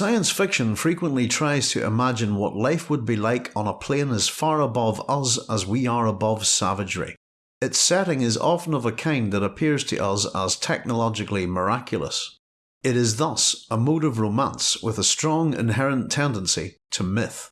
Science fiction frequently tries to imagine what life would be like on a plane as far above us as we are above savagery. Its setting is often of a kind that appears to us as technologically miraculous. It is thus a mode of romance with a strong inherent tendency to myth.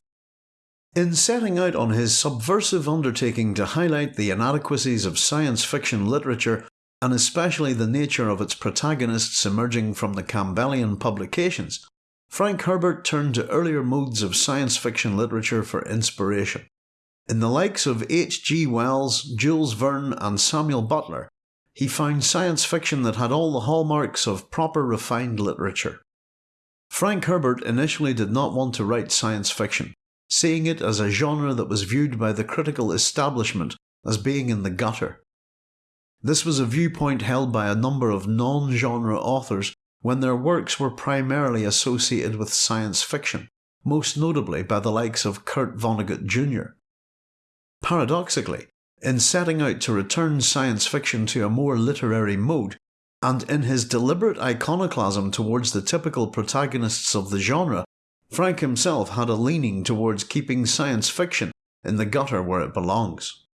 In setting out on his subversive undertaking to highlight the inadequacies of science fiction literature and especially the nature of its protagonists emerging from the Campbellian publications, Frank Herbert turned to earlier modes of science fiction literature for inspiration. In the likes of H. G. Wells, Jules Verne and Samuel Butler, he found science fiction that had all the hallmarks of proper refined literature. Frank Herbert initially did not want to write science fiction, seeing it as a genre that was viewed by the critical establishment as being in the gutter. This was a viewpoint held by a number of non-genre authors when their works were primarily associated with science fiction, most notably by the likes of Kurt Vonnegut Jr. Paradoxically, in setting out to return science fiction to a more literary mode, and in his deliberate iconoclasm towards the typical protagonists of the genre, Frank himself had a leaning towards keeping science fiction in the gutter where it belongs.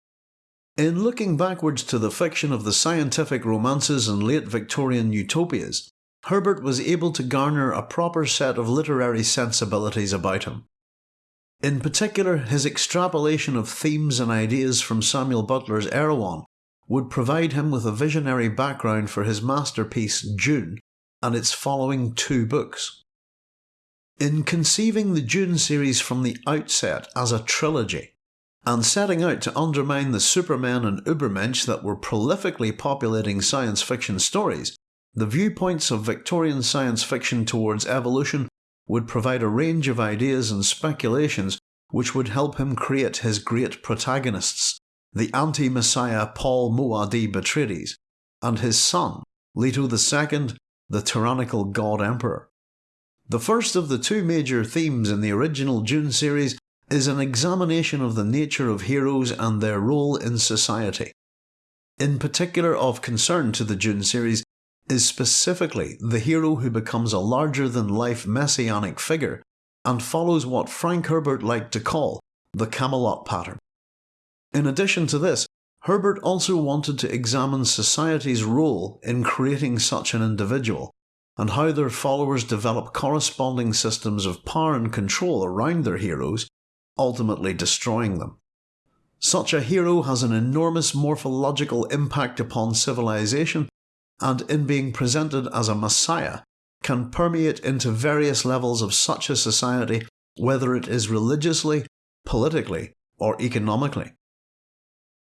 In looking backwards to the fiction of the scientific romances and late Victorian utopias, Herbert was able to garner a proper set of literary sensibilities about him. In particular, his extrapolation of themes and ideas from Samuel Butler's Erewhon would provide him with a visionary background for his masterpiece Dune and its following two books. In conceiving the Dune series from the outset as a trilogy, and setting out to undermine the supermen and ubermensch that were prolifically populating science fiction stories, the viewpoints of Victorian science fiction towards evolution would provide a range of ideas and speculations which would help him create his great protagonists, the anti-messiah Paul Muad'Dib Atreides, and his son, Leto II, the tyrannical god emperor. The first of the two major themes in the original Dune series is an examination of the nature of heroes and their role in society. In particular of concern to the Dune series is specifically the hero who becomes a larger than life messianic figure and follows what Frank Herbert liked to call the Camelot pattern. In addition to this, Herbert also wanted to examine society's role in creating such an individual and how their followers develop corresponding systems of power and control around their heroes, ultimately destroying them. Such a hero has an enormous morphological impact upon civilization and in being presented as a messiah can permeate into various levels of such a society whether it is religiously, politically or economically.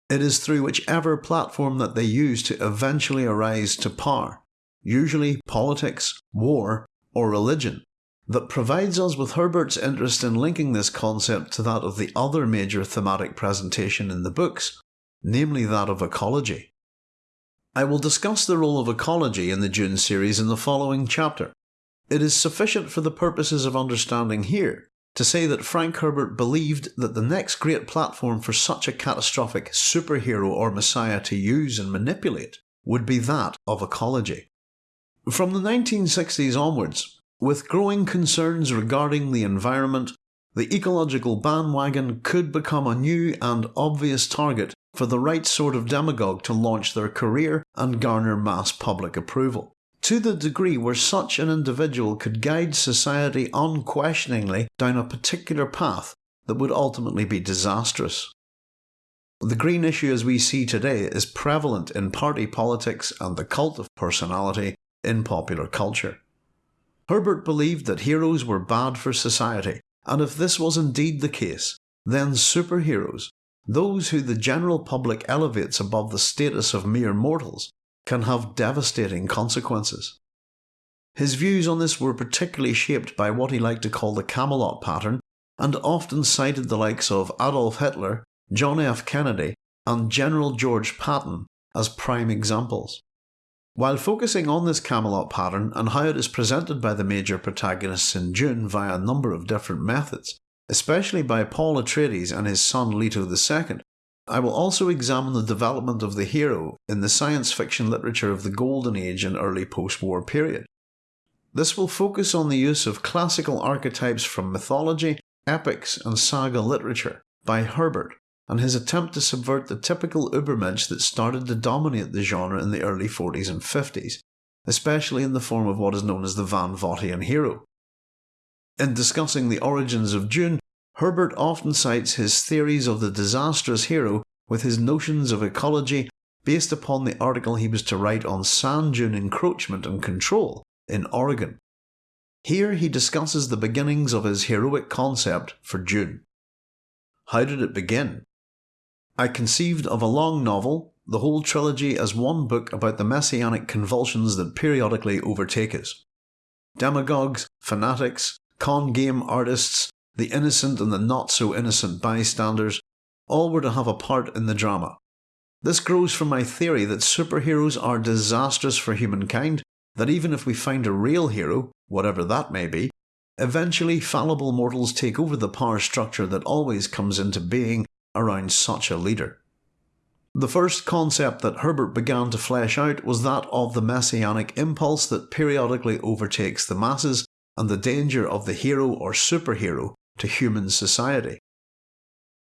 It is through whichever platform that they use to eventually arise to power usually politics, war, or religion, that provides us with Herbert's interest in linking this concept to that of the other major thematic presentation in the books, namely that of ecology. I will discuss the role of ecology in the Dune series in the following chapter. It is sufficient for the purposes of understanding here to say that Frank Herbert believed that the next great platform for such a catastrophic superhero or messiah to use and manipulate would be that of ecology. From the 1960s onwards, with growing concerns regarding the environment, the ecological bandwagon could become a new and obvious target for the right sort of demagogue to launch their career and garner mass public approval. To the degree where such an individual could guide society unquestioningly down a particular path that would ultimately be disastrous. The green issue as we see today is prevalent in party politics and the cult of personality in popular culture. Herbert believed that heroes were bad for society, and if this was indeed the case, then superheroes, those who the general public elevates above the status of mere mortals, can have devastating consequences. His views on this were particularly shaped by what he liked to call the Camelot pattern, and often cited the likes of Adolf Hitler, John F. Kennedy, and General George Patton as prime examples. While focusing on this Camelot pattern and how it is presented by the major protagonists in Dune via a number of different methods, especially by Paul Atreides and his son Leto II, I will also examine the development of the hero in the science fiction literature of the Golden Age and early post-war period. This will focus on the use of classical archetypes from mythology, epics, and saga literature by Herbert, and his attempt to subvert the typical Übermensch that started to dominate the genre in the early 40s and 50s, especially in the form of what is known as the Van Vogtian hero. In discussing the origins of Dune, Herbert often cites his theories of the disastrous hero with his notions of ecology based upon the article he was to write on sand dune encroachment and control in Oregon. Here he discusses the beginnings of his heroic concept for Dune. How did it begin? I conceived of a long novel, the whole trilogy as one book about the messianic convulsions that periodically overtake us. Demagogues, fanatics, con game artists, the innocent and the not so innocent bystanders, all were to have a part in the drama. This grows from my theory that superheroes are disastrous for humankind that even if we find a real hero, whatever that may be, eventually fallible mortals take over the power structure that always comes into being around such a leader. The first concept that Herbert began to flesh out was that of the messianic impulse that periodically overtakes the masses and the danger of the hero or superhero to human society.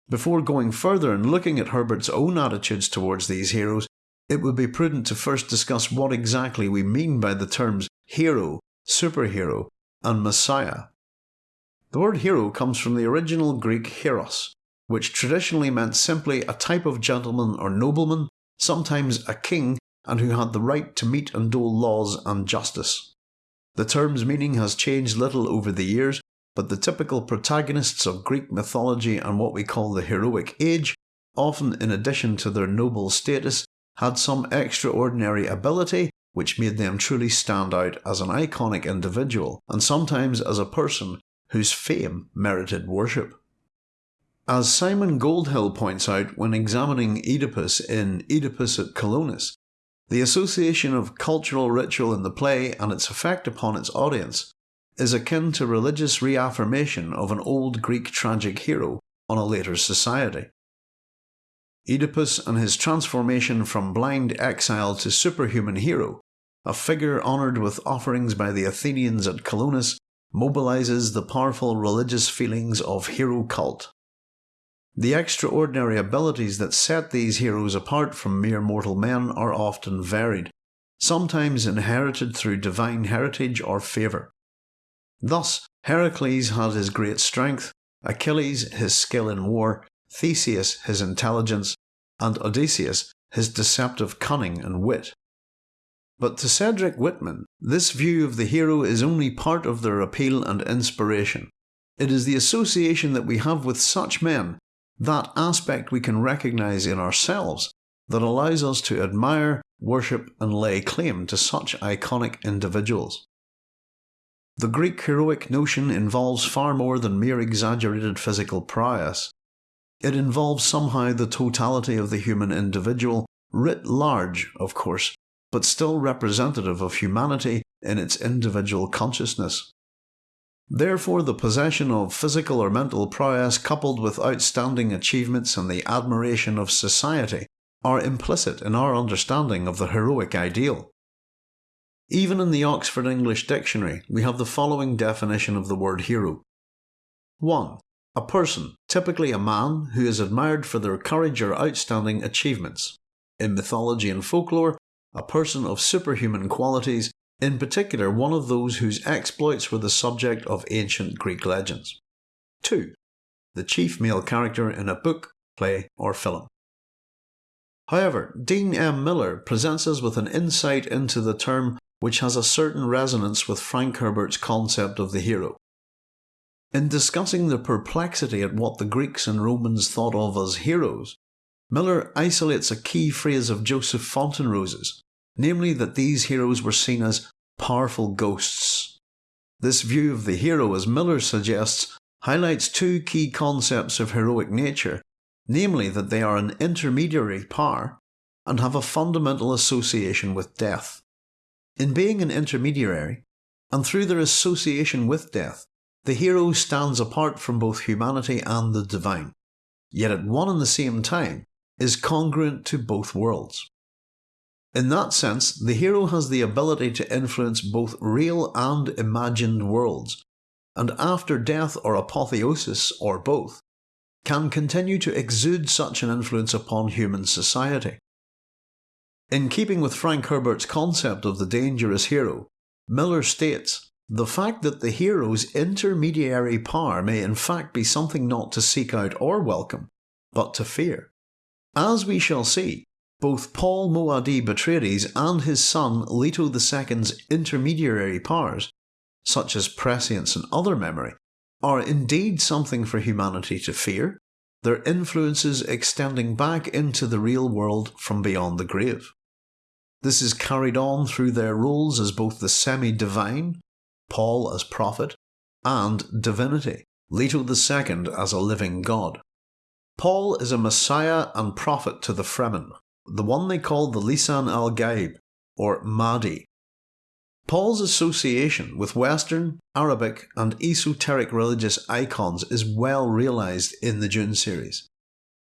Before going further and looking at Herbert's own attitudes towards these heroes, it would be prudent to first discuss what exactly we mean by the terms hero, superhero, and messiah. The word hero comes from the original Greek heros, which traditionally meant simply a type of gentleman or nobleman, sometimes a king, and who had the right to meet and dole laws and justice. The term's meaning has changed little over the years, but the typical protagonists of Greek mythology and what we call the heroic age, often in addition to their noble status, had some extraordinary ability which made them truly stand out as an iconic individual and sometimes as a person whose fame merited worship. As Simon Goldhill points out when examining Oedipus in Oedipus at Colonus, the association of cultural ritual in the play and its effect upon its audience is akin to religious reaffirmation of an old Greek tragic hero on a later society. Oedipus and his transformation from blind exile to superhuman hero, a figure honoured with offerings by the Athenians at Colonus, mobilises the powerful religious feelings of hero cult. The extraordinary abilities that set these heroes apart from mere mortal men are often varied, sometimes inherited through divine heritage or favour. Thus, Heracles had his great strength, Achilles his skill in war, Theseus his intelligence, and Odysseus his deceptive cunning and wit. But to Cedric Whitman, this view of the hero is only part of their appeal and inspiration. It is the association that we have with such men, that aspect we can recognise in ourselves, that allows us to admire, worship, and lay claim to such iconic individuals. The Greek heroic notion involves far more than mere exaggerated physical prowess. It involves somehow the totality of the human individual, writ large, of course, but still representative of humanity in its individual consciousness. Therefore, the possession of physical or mental prowess coupled with outstanding achievements and the admiration of society are implicit in our understanding of the heroic ideal. Even in the Oxford English Dictionary, we have the following definition of the word hero 1. A person, typically a man, who is admired for their courage or outstanding achievements. In mythology and folklore, a person of superhuman qualities, in particular one of those whose exploits were the subject of ancient Greek legends. 2. The chief male character in a book, play, or film. However, Dean M. Miller presents us with an insight into the term which has a certain resonance with Frank Herbert's concept of the hero. In discussing the perplexity at what the Greeks and Romans thought of as heroes, Miller isolates a key phrase of Joseph Fontenrose's, namely that these heroes were seen as powerful ghosts. This view of the hero, as Miller suggests, highlights two key concepts of heroic nature, namely that they are an intermediary power and have a fundamental association with death. In being an intermediary, and through their association with death, the hero stands apart from both humanity and the divine, yet at one and the same time is congruent to both worlds. In that sense, the hero has the ability to influence both real and imagined worlds, and after death or apotheosis, or both, can continue to exude such an influence upon human society. In keeping with Frank Herbert's concept of the dangerous hero, Miller states, the fact that the hero's intermediary power may in fact be something not to seek out or welcome, but to fear. As we shall see, both Paul Muad'Dib Atreides and his son Leto II's intermediary powers, such as prescience and other memory, are indeed something for humanity to fear, their influences extending back into the real world from beyond the grave. This is carried on through their roles as both the semi-divine, Paul as prophet, and divinity, Leto II as a living god. Paul is a messiah and prophet to the Fremen, the one they call the Lisan al-Gaib, or Mahdi. Paul's association with Western, Arabic and esoteric religious icons is well realised in the Dune series.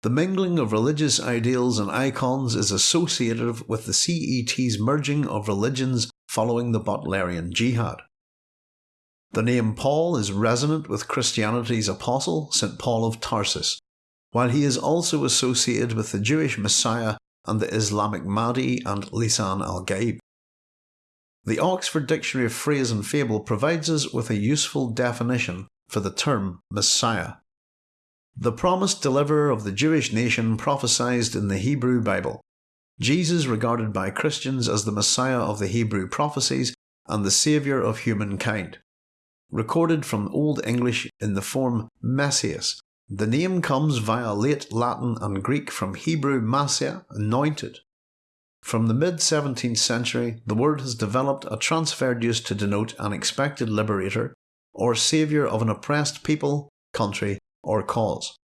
The mingling of religious ideals and icons is associated with the CET's merging of religions following the Butlerian Jihad. The name Paul is resonant with Christianity's apostle, St. Paul of Tarsus, while he is also associated with the Jewish Messiah and the Islamic Mahdi and Lisan al-Gaib. The Oxford Dictionary of Phrase and Fable provides us with a useful definition for the term Messiah. The promised deliverer of the Jewish nation prophesied in the Hebrew Bible. Jesus regarded by Christians as the Messiah of the Hebrew prophecies and the Saviour of humankind. Recorded from Old English in the form Messias, the name comes via late Latin and Greek from Hebrew Massia, anointed. From the mid 17th century, the word has developed a transferred use to denote an expected liberator or saviour of an oppressed people, country, or cause.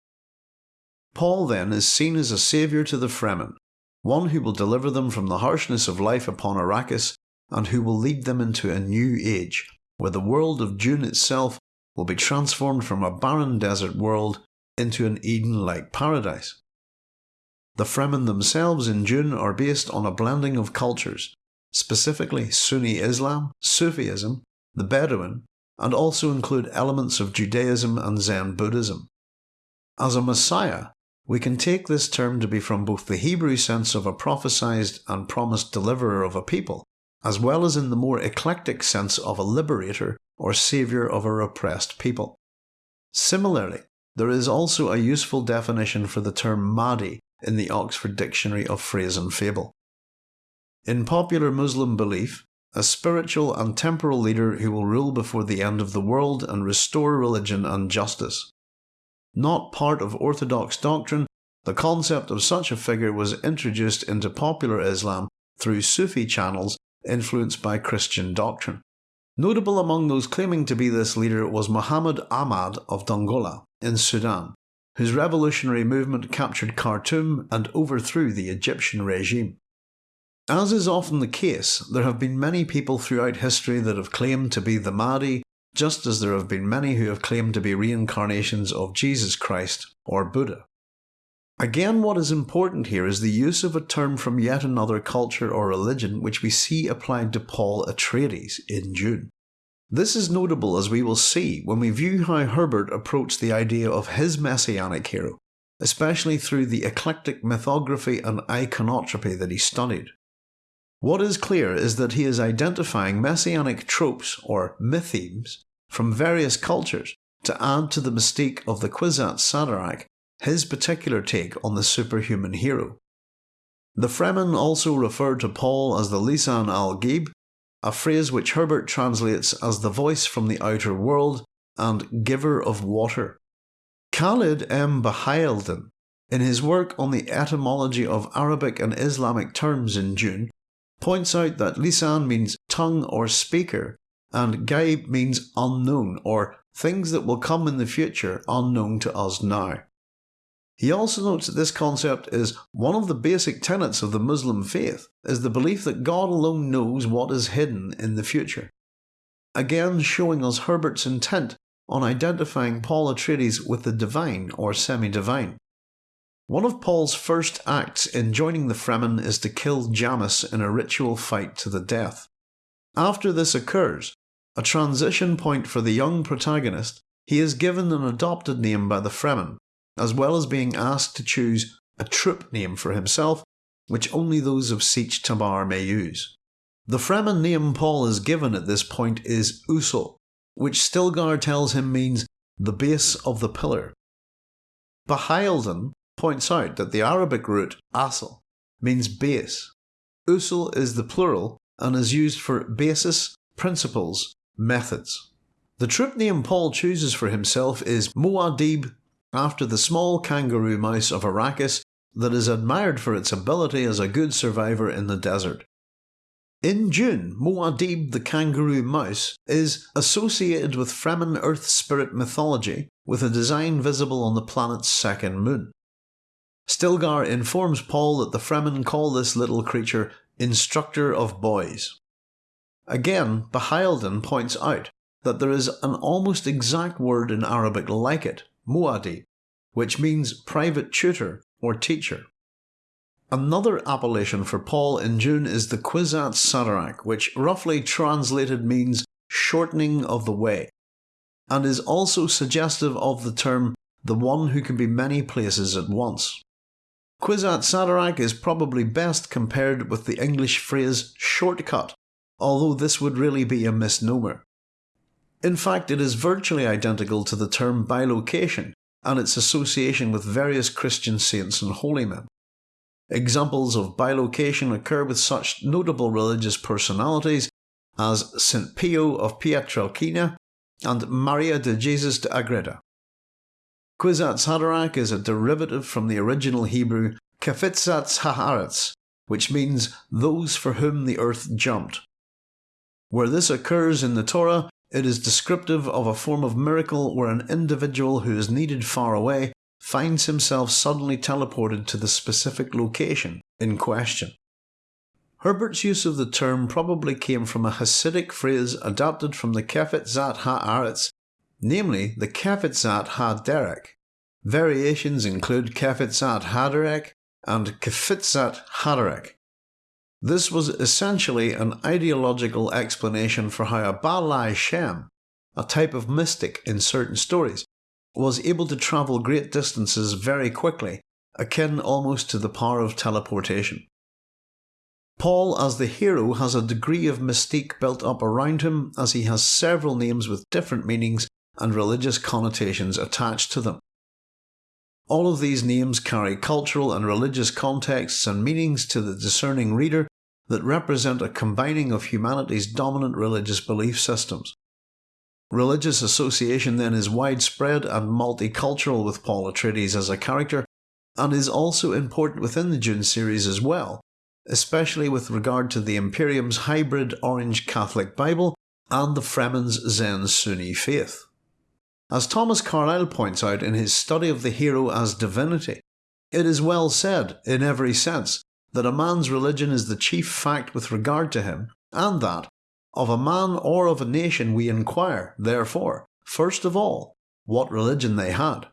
Paul then is seen as a saviour to the Fremen, one who will deliver them from the harshness of life upon Arrakis and who will lead them into a new age, where the world of Dune itself will be transformed from a barren desert world into an Eden-like paradise. The Fremen themselves in Dune are based on a blending of cultures, specifically Sunni Islam, Sufism, the Bedouin, and also include elements of Judaism and Zen Buddhism. As a Messiah, we can take this term to be from both the Hebrew sense of a prophesied and promised deliverer of a people, as well as in the more eclectic sense of a liberator or saviour of a repressed people. Similarly, there is also a useful definition for the term Mahdi in the Oxford Dictionary of Phrase and Fable. In popular Muslim belief, a spiritual and temporal leader who will rule before the end of the world and restore religion and justice. Not part of orthodox doctrine, the concept of such a figure was introduced into popular Islam through Sufi channels influenced by Christian doctrine. Notable among those claiming to be this leader was Muhammad Ahmad of Dongola in Sudan, whose revolutionary movement captured Khartoum and overthrew the Egyptian regime. As is often the case, there have been many people throughout history that have claimed to be the Mahdi just as there have been many who have claimed to be reincarnations of Jesus Christ or Buddha. Again, what is important here is the use of a term from yet another culture or religion which we see applied to Paul Atreides in Dune. This is notable as we will see when we view how Herbert approached the idea of his messianic hero, especially through the eclectic mythography and iconotropy that he studied. What is clear is that he is identifying messianic tropes or mythemes from various cultures to add to the mystique of the Kwisatz Haderach, his particular take on the superhuman hero. The Fremen also refer to Paul as the Lisan al-Gaib, a phrase which Herbert translates as the voice from the outer world and giver of water. Khalid M. Baheyeldin, in his work on the etymology of Arabic and Islamic terms in Dune, points out that lisan means tongue or speaker, and gaib means unknown or things that will come in the future unknown to us now. He also notes that this concept is one of the basic tenets of the Muslim faith, is the belief that God alone knows what is hidden in the future. Again showing us Herbert's intent on identifying Paul Atreides with the divine or semi-divine. One of Paul's first acts in joining the Fremen is to kill Jamis in a ritual fight to the death. After this occurs, a transition point for the young protagonist, he is given an adopted name by the Fremen, as well as being asked to choose a troop name for himself, which only those of Sietch Tabr may use. The Fremen name Paul is given at this point is Usul, which Stilgar tells him means the base of the pillar. Baheyeldin points out that the Arabic root asl means base. Usul is the plural and is used for basis, principles, methods. The troop name Paul chooses for himself is Muad'Dib, after the small kangaroo mouse of Arrakis that is admired for its ability as a good survivor in the desert. In Dune, Muad'Dib the kangaroo mouse is associated with Fremen earth spirit mythology with a design visible on the planet's second moon. Stilgar informs Paul that the Fremen call this little creature Instructor of Boys. Again, Baheyeldin points out that there is an almost exact word in Arabic like it, muadi, which means private tutor or teacher. Another appellation for Paul in Dune is the Kwisatz Haderach, which roughly translated means shortening of the way, and is also suggestive of the term the one who can be many places at once. Kwisatz Haderach is probably best compared with the English phrase shortcut, although this would really be a misnomer. In fact, it is virtually identical to the term bilocation and its association with various Christian saints and holy men. Examples of bilocation occur with such notable religious personalities as St. Pio of Pietrelcina and Maria de Jesus de Agreda. Kwisatz Haderach is a derivative from the original Hebrew Kefitzatz Haaretz, which means those for whom the earth jumped. Where this occurs in the Torah, it is descriptive of a form of miracle where an individual who is needed far away finds himself suddenly teleported to the specific location in question. Herbert's use of the term probably came from a Hasidic phrase adapted from the Kefitzat Haaretz, namely the Kefitzat HaDerek. Variations include Kefitzat Haderek and Kefitzat Haderek, this was essentially an ideological explanation for how a Baal Shem, a type of mystic in certain stories, was able to travel great distances very quickly, akin almost to the power of teleportation. Paul, as the hero, has a degree of mystique built up around him as he has several names with different meanings and religious connotations attached to them. All of these names carry cultural and religious contexts and meanings to the discerning reader that represent a combining of humanity's dominant religious belief systems. Religious association then is widespread and multicultural with Paul Atreides as a character, and is also important within the Dune series as well, especially with regard to the Imperium's hybrid Orange Catholic Bible and the Fremen's Zen Sunni faith. As Thomas Carlyle points out in his study of the hero as divinity, it is well said, in every sense, that a man's religion is the chief fact with regard to him, and that, of a man or of a nation we inquire, therefore, first of all, what religion they had.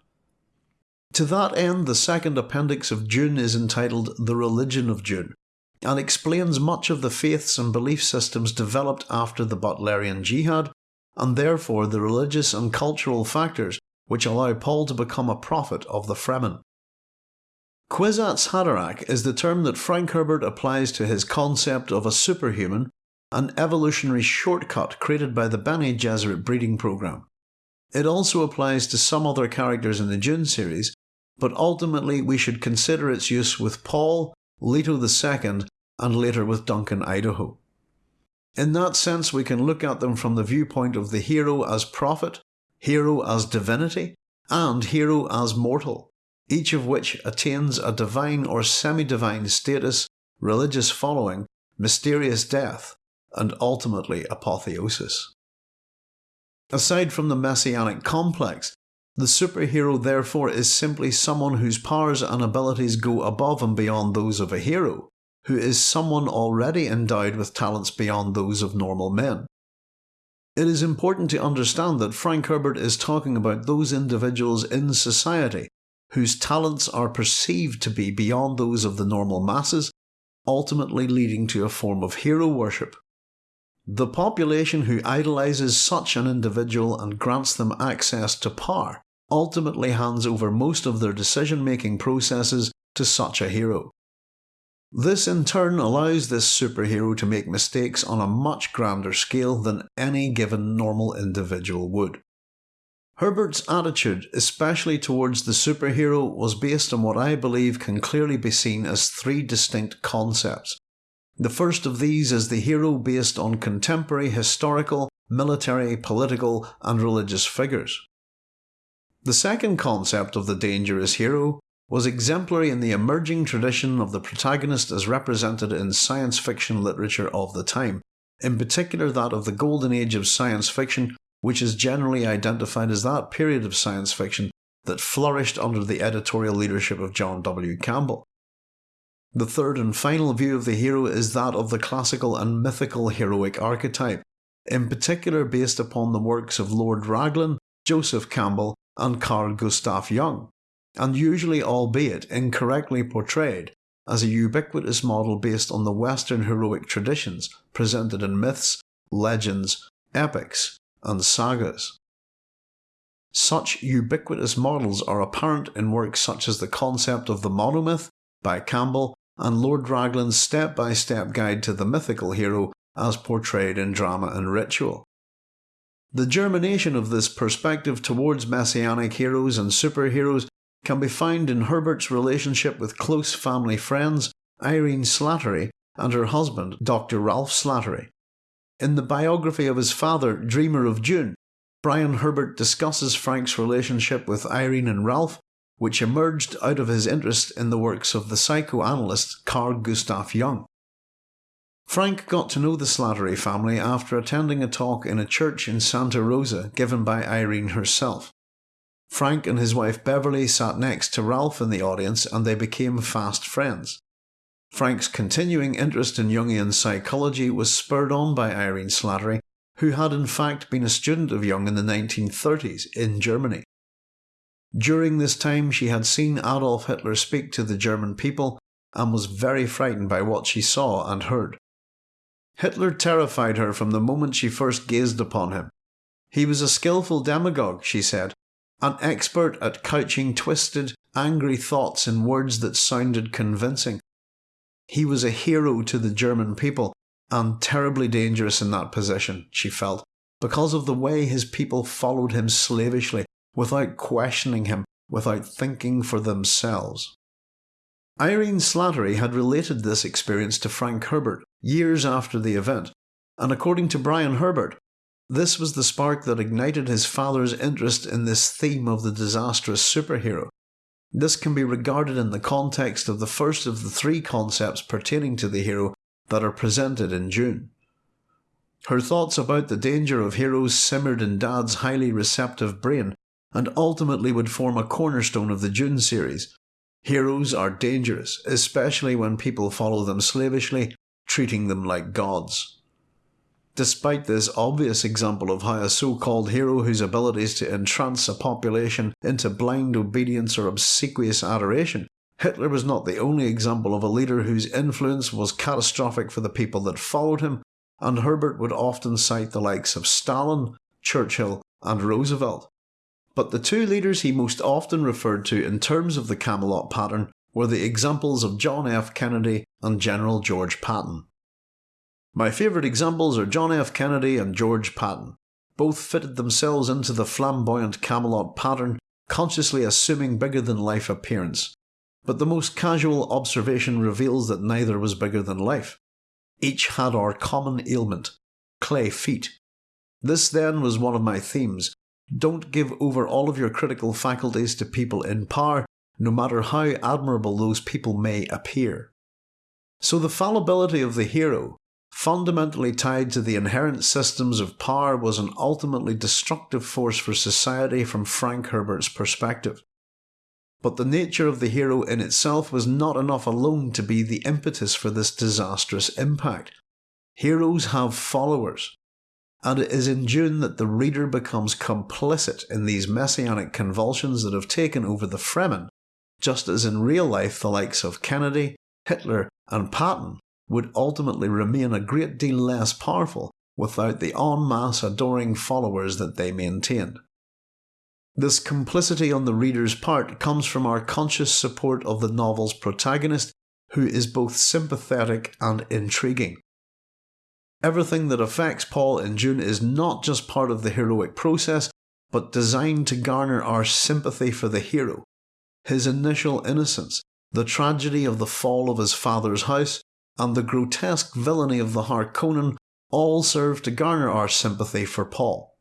To that end, the second appendix of Dune is entitled The Religion of Dune, and explains much of the faiths and belief systems developed after the Butlerian Jihad, and therefore the religious and cultural factors which allow Paul to become a prophet of the Fremen. Kwisatz Haderach is the term that Frank Herbert applies to his concept of a superhuman, an evolutionary shortcut created by the Bene Gesserit breeding program. It also applies to some other characters in the Dune series, but ultimately we should consider its use with Paul, Leto II, and later with Duncan Idaho. In that sense, we can look at them from the viewpoint of the hero as prophet, hero as divinity, and hero as mortal each of which attains a divine or semi-divine status, religious following, mysterious death, and ultimately apotheosis. Aside from the messianic complex, the superhero therefore is simply someone whose powers and abilities go above and beyond those of a hero, who is someone already endowed with talents beyond those of normal men. It is important to understand that Frank Herbert is talking about those individuals in society whose talents are perceived to be beyond those of the normal masses, ultimately leading to a form of hero worship. The population who idolises such an individual and grants them access to power ultimately hands over most of their decision making processes to such a hero. This in turn allows this superhero to make mistakes on a much grander scale than any given normal individual would. Herbert's attitude, especially towards the superhero, was based on what I believe can clearly be seen as three distinct concepts. The first of these is the hero based on contemporary historical, military, political, and religious figures. The second concept of the dangerous hero was exemplary in the emerging tradition of the protagonist as represented in science fiction literature of the time, in particular that of the golden age of science fiction which is generally identified as that period of science fiction that flourished under the editorial leadership of John W. Campbell. The third and final view of the hero is that of the classical and mythical heroic archetype, in particular based upon the works of Lord Raglan, Joseph Campbell, and Carl Gustav Jung, and usually, albeit incorrectly portrayed, as a ubiquitous model based on the Western heroic traditions presented in myths, legends, epics, and sagas. Such ubiquitous models are apparent in works such as the concept of the monomyth by Campbell and Lord Raglan's step by step guide to the mythical hero as portrayed in drama and ritual. The germination of this perspective towards messianic heroes and superheroes can be found in Herbert's relationship with close family friends Irene Slattery and her husband Dr. Ralph Slattery. In the biography of his father, Dreamer of Dune, Brian Herbert discusses Frank's relationship with Irene and Ralph, which emerged out of his interest in the works of the psychoanalyst Carl Gustav Jung. Frank got to know the Slattery family after attending a talk in a church in Santa Rosa given by Irene herself. Frank and his wife Beverly sat next to Ralph in the audience and they became fast friends. Frank's continuing interest in Jungian psychology was spurred on by Irene Slattery, who had in fact been a student of Jung in the 1930s in Germany. During this time, she had seen Adolf Hitler speak to the German people and was very frightened by what she saw and heard. Hitler terrified her from the moment she first gazed upon him. He was a skilful demagogue, she said, an expert at couching twisted, angry thoughts in words that sounded convincing. He was a hero to the German people, and terribly dangerous in that position, she felt, because of the way his people followed him slavishly, without questioning him, without thinking for themselves. Irene Slattery had related this experience to Frank Herbert years after the event, and according to Brian Herbert, this was the spark that ignited his father's interest in this theme of the disastrous superhero. This can be regarded in the context of the first of the three concepts pertaining to the hero that are presented in Dune. Her thoughts about the danger of heroes simmered in Dad's highly receptive brain and ultimately would form a cornerstone of the Dune series. Heroes are dangerous, especially when people follow them slavishly, treating them like gods. Despite this obvious example of how a so-called hero whose abilities to entrance a population into blind obedience or obsequious adoration, Hitler was not the only example of a leader whose influence was catastrophic for the people that followed him, and Herbert would often cite the likes of Stalin, Churchill, and Roosevelt. But the two leaders he most often referred to in terms of the Camelot pattern were the examples of John F. Kennedy and General George Patton. My favourite examples are John F. Kennedy and George Patton. Both fitted themselves into the flamboyant Camelot pattern, consciously assuming bigger than life appearance. But the most casual observation reveals that neither was bigger than life. Each had our common ailment clay feet. This then was one of my themes. Don't give over all of your critical faculties to people in power, no matter how admirable those people may appear. So the fallibility of the hero, fundamentally tied to the inherent systems of power was an ultimately destructive force for society from Frank Herbert's perspective. But the nature of the hero in itself was not enough alone to be the impetus for this disastrous impact. Heroes have followers, and it is in Dune that the reader becomes complicit in these messianic convulsions that have taken over the Fremen just as in real life the likes of Kennedy, Hitler, and Patton would ultimately remain a great deal less powerful without the en masse adoring followers that they maintained. This complicity on the reader's part comes from our conscious support of the novel's protagonist, who is both sympathetic and intriguing. Everything that affects Paul in Dune is not just part of the heroic process, but designed to garner our sympathy for the hero. His initial innocence, the tragedy of the fall of his father's house, and the grotesque villainy of the Harkonnen all serve to garner our sympathy for Paul.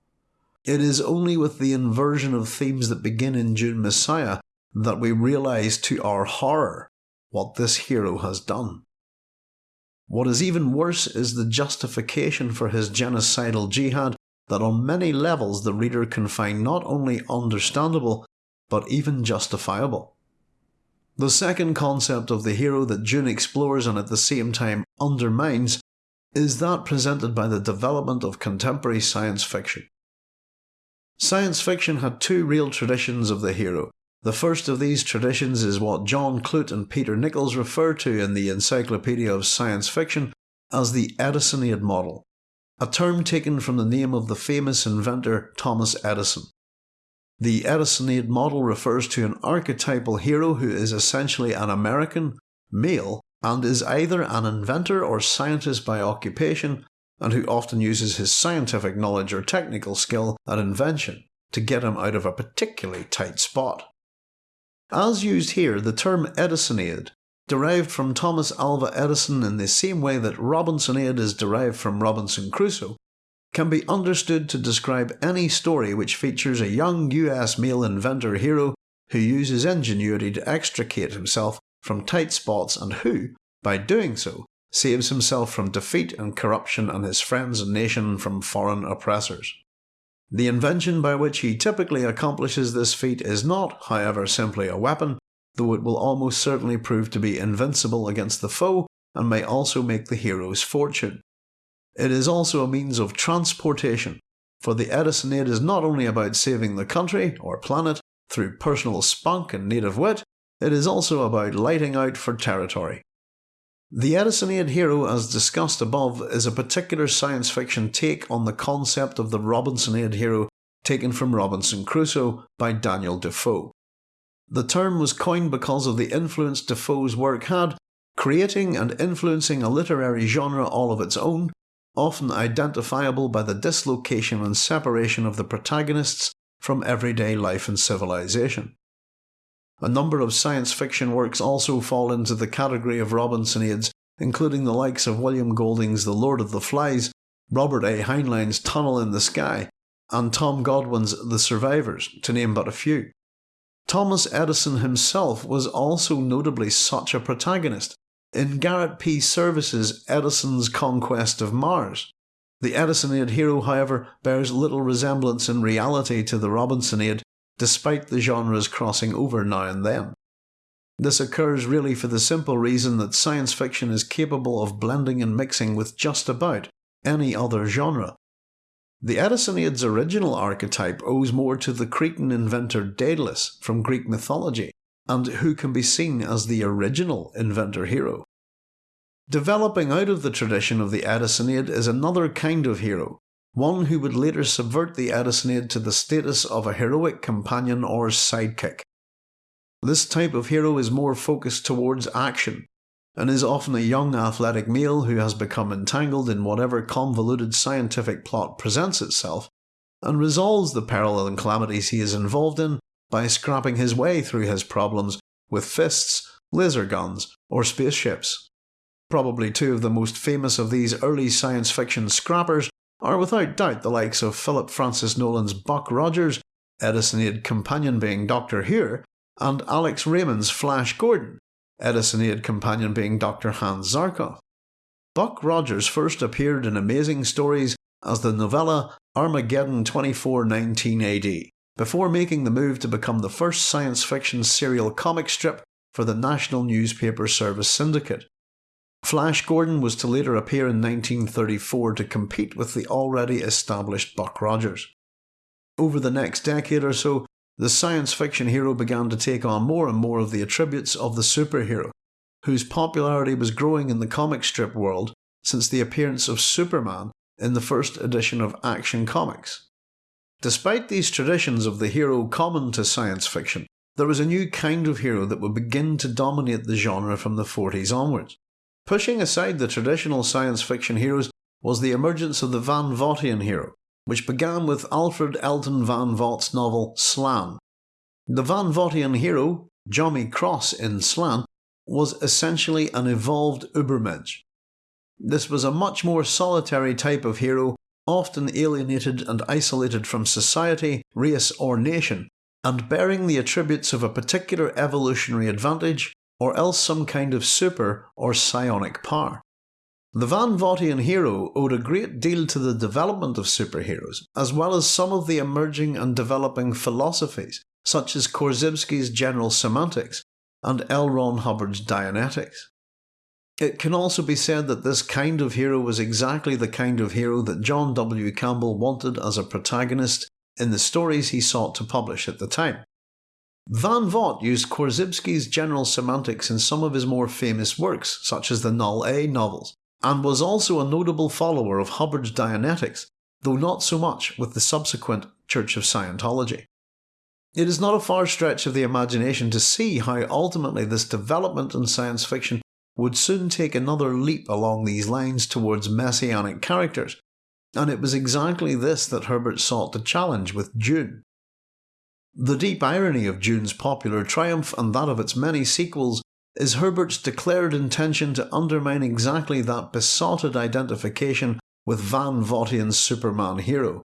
It is only with the inversion of themes that begin in Dune Messiah that we realise to our horror what this hero has done. What is even worse is the justification for his genocidal jihad that on many levels the reader can find not only understandable, but even justifiable. The second concept of the hero that Dune explores and at the same time undermines is that presented by the development of contemporary science fiction. Science fiction had two real traditions of the hero. The first of these traditions is what John Clute and Peter Nichols refer to in the Encyclopedia of Science Fiction as the Edisoniad model, a term taken from the name of the famous inventor Thomas Edison. The Edisoniad model refers to an archetypal hero who is essentially an American, male, and is either an inventor or scientist by occupation, and who often uses his scientific knowledge or technical skill at invention to get him out of a particularly tight spot. As used here, the term Edisoniad, derived from Thomas Alva Edison in the same way that Robinsonade is derived from Robinson Crusoe, can be understood to describe any story which features a young US male inventor hero who uses ingenuity to extricate himself from tight spots and who, by doing so, saves himself from defeat and corruption and his friends and nation from foreign oppressors. The invention by which he typically accomplishes this feat is not, however, simply a weapon, though it will almost certainly prove to be invincible against the foe and may also make the hero's fortune. It is also a means of transportation, for the Edison Edisoniad is not only about saving the country or planet through personal spunk and native wit, it is also about lighting out for territory. The Edisoniad hero, as discussed above, is a particular science fiction take on the concept of the Robinsonade hero taken from Robinson Crusoe by Daniel Defoe. The term was coined because of the influence Defoe's work had, creating and influencing a literary genre all of its own, often identifiable by the dislocation and separation of the protagonists from everyday life and civilization. A number of science fiction works also fall into the category of Robinsonades, including the likes of William Golding's The Lord of the Flies, Robert A. Heinlein's Tunnel in the Sky, and Tom Godwin's The Survivors, to name but a few. Thomas Edison himself was also notably such a protagonist. In Garrett P. Serviss's Edison's Conquest of Mars, the Edisoniad hero, however, bears little resemblance in reality to the Robinsonade despite the genres crossing over now and then. This occurs really for the simple reason that science fiction is capable of blending and mixing with just about any other genre. The Edisoniad's original archetype owes more to the Cretan inventor Daedalus from Greek mythology, and who can be seen as the original inventor hero. Developing out of the tradition of the Edisoniad is another kind of hero, one who would later subvert the Edisoniad to the status of a heroic companion or sidekick. This type of hero is more focused towards action, and is often a young athletic male who has become entangled in whatever convoluted scientific plot presents itself, and resolves the peril and calamities he is involved in by scrapping his way through his problems with fists, laser guns, or spaceships. Probably two of the most famous of these early science fiction scrappers are without doubt the likes of Philip Francis Nowlan's Buck Rogers, Edisoniad companion being Doctor Huer, and Alex Raymond's Flash Gordon, Edisoniad companion being Dr. Hans Zarkov. Buck Rogers first appeared in Amazing Stories as the novella Armageddon 2419 AD, before making the move to become the first science fiction serial comic strip for the National Newspaper Service Syndicate. Flash Gordon was to later appear in 1934 to compete with the already established Buck Rogers. Over the next decade or so, the science fiction hero began to take on more and more of the attributes of the superhero, whose popularity was growing in the comic strip world since the appearance of Superman in the first edition of Action Comics. Despite these traditions of the hero common to science fiction, there was a new kind of hero that would begin to dominate the genre from the 40s onwards. Pushing aside the traditional science fiction heroes was the emergence of the Van Vogtian hero, which began with Alfred Elton Van Vogt's novel Slan. The Van Vogtian hero, Jommy Cross in Slan, was essentially an evolved Ubermensch. This was a much more solitary type of hero, often alienated and isolated from society, race or nation, and bearing the attributes of a particular evolutionary advantage or else some kind of super or psionic power. The Van Vogtian hero owed a great deal to the development of superheroes, as well as some of the emerging and developing philosophies, such as Korzybski's general semantics and L. Ron Hubbard's Dianetics. It can also be said that this kind of hero was exactly the kind of hero that John W. Campbell wanted as a protagonist in the stories he sought to publish at the time. Van Vogt used Korzybski's general semantics in some of his more famous works, such as the Null A novels, and was also a notable follower of Hubbard's Dianetics, though not so much with the subsequent Church of Scientology. It is not a far stretch of the imagination to see how ultimately this development in science fiction would soon take another leap along these lines towards messianic characters, and it was exactly this that Herbert sought to challenge with Dune. The deep irony of Dune's popular triumph and that of its many sequels is Herbert's declared intention to undermine exactly that besotted identification with Van Vogtian's Superman hero.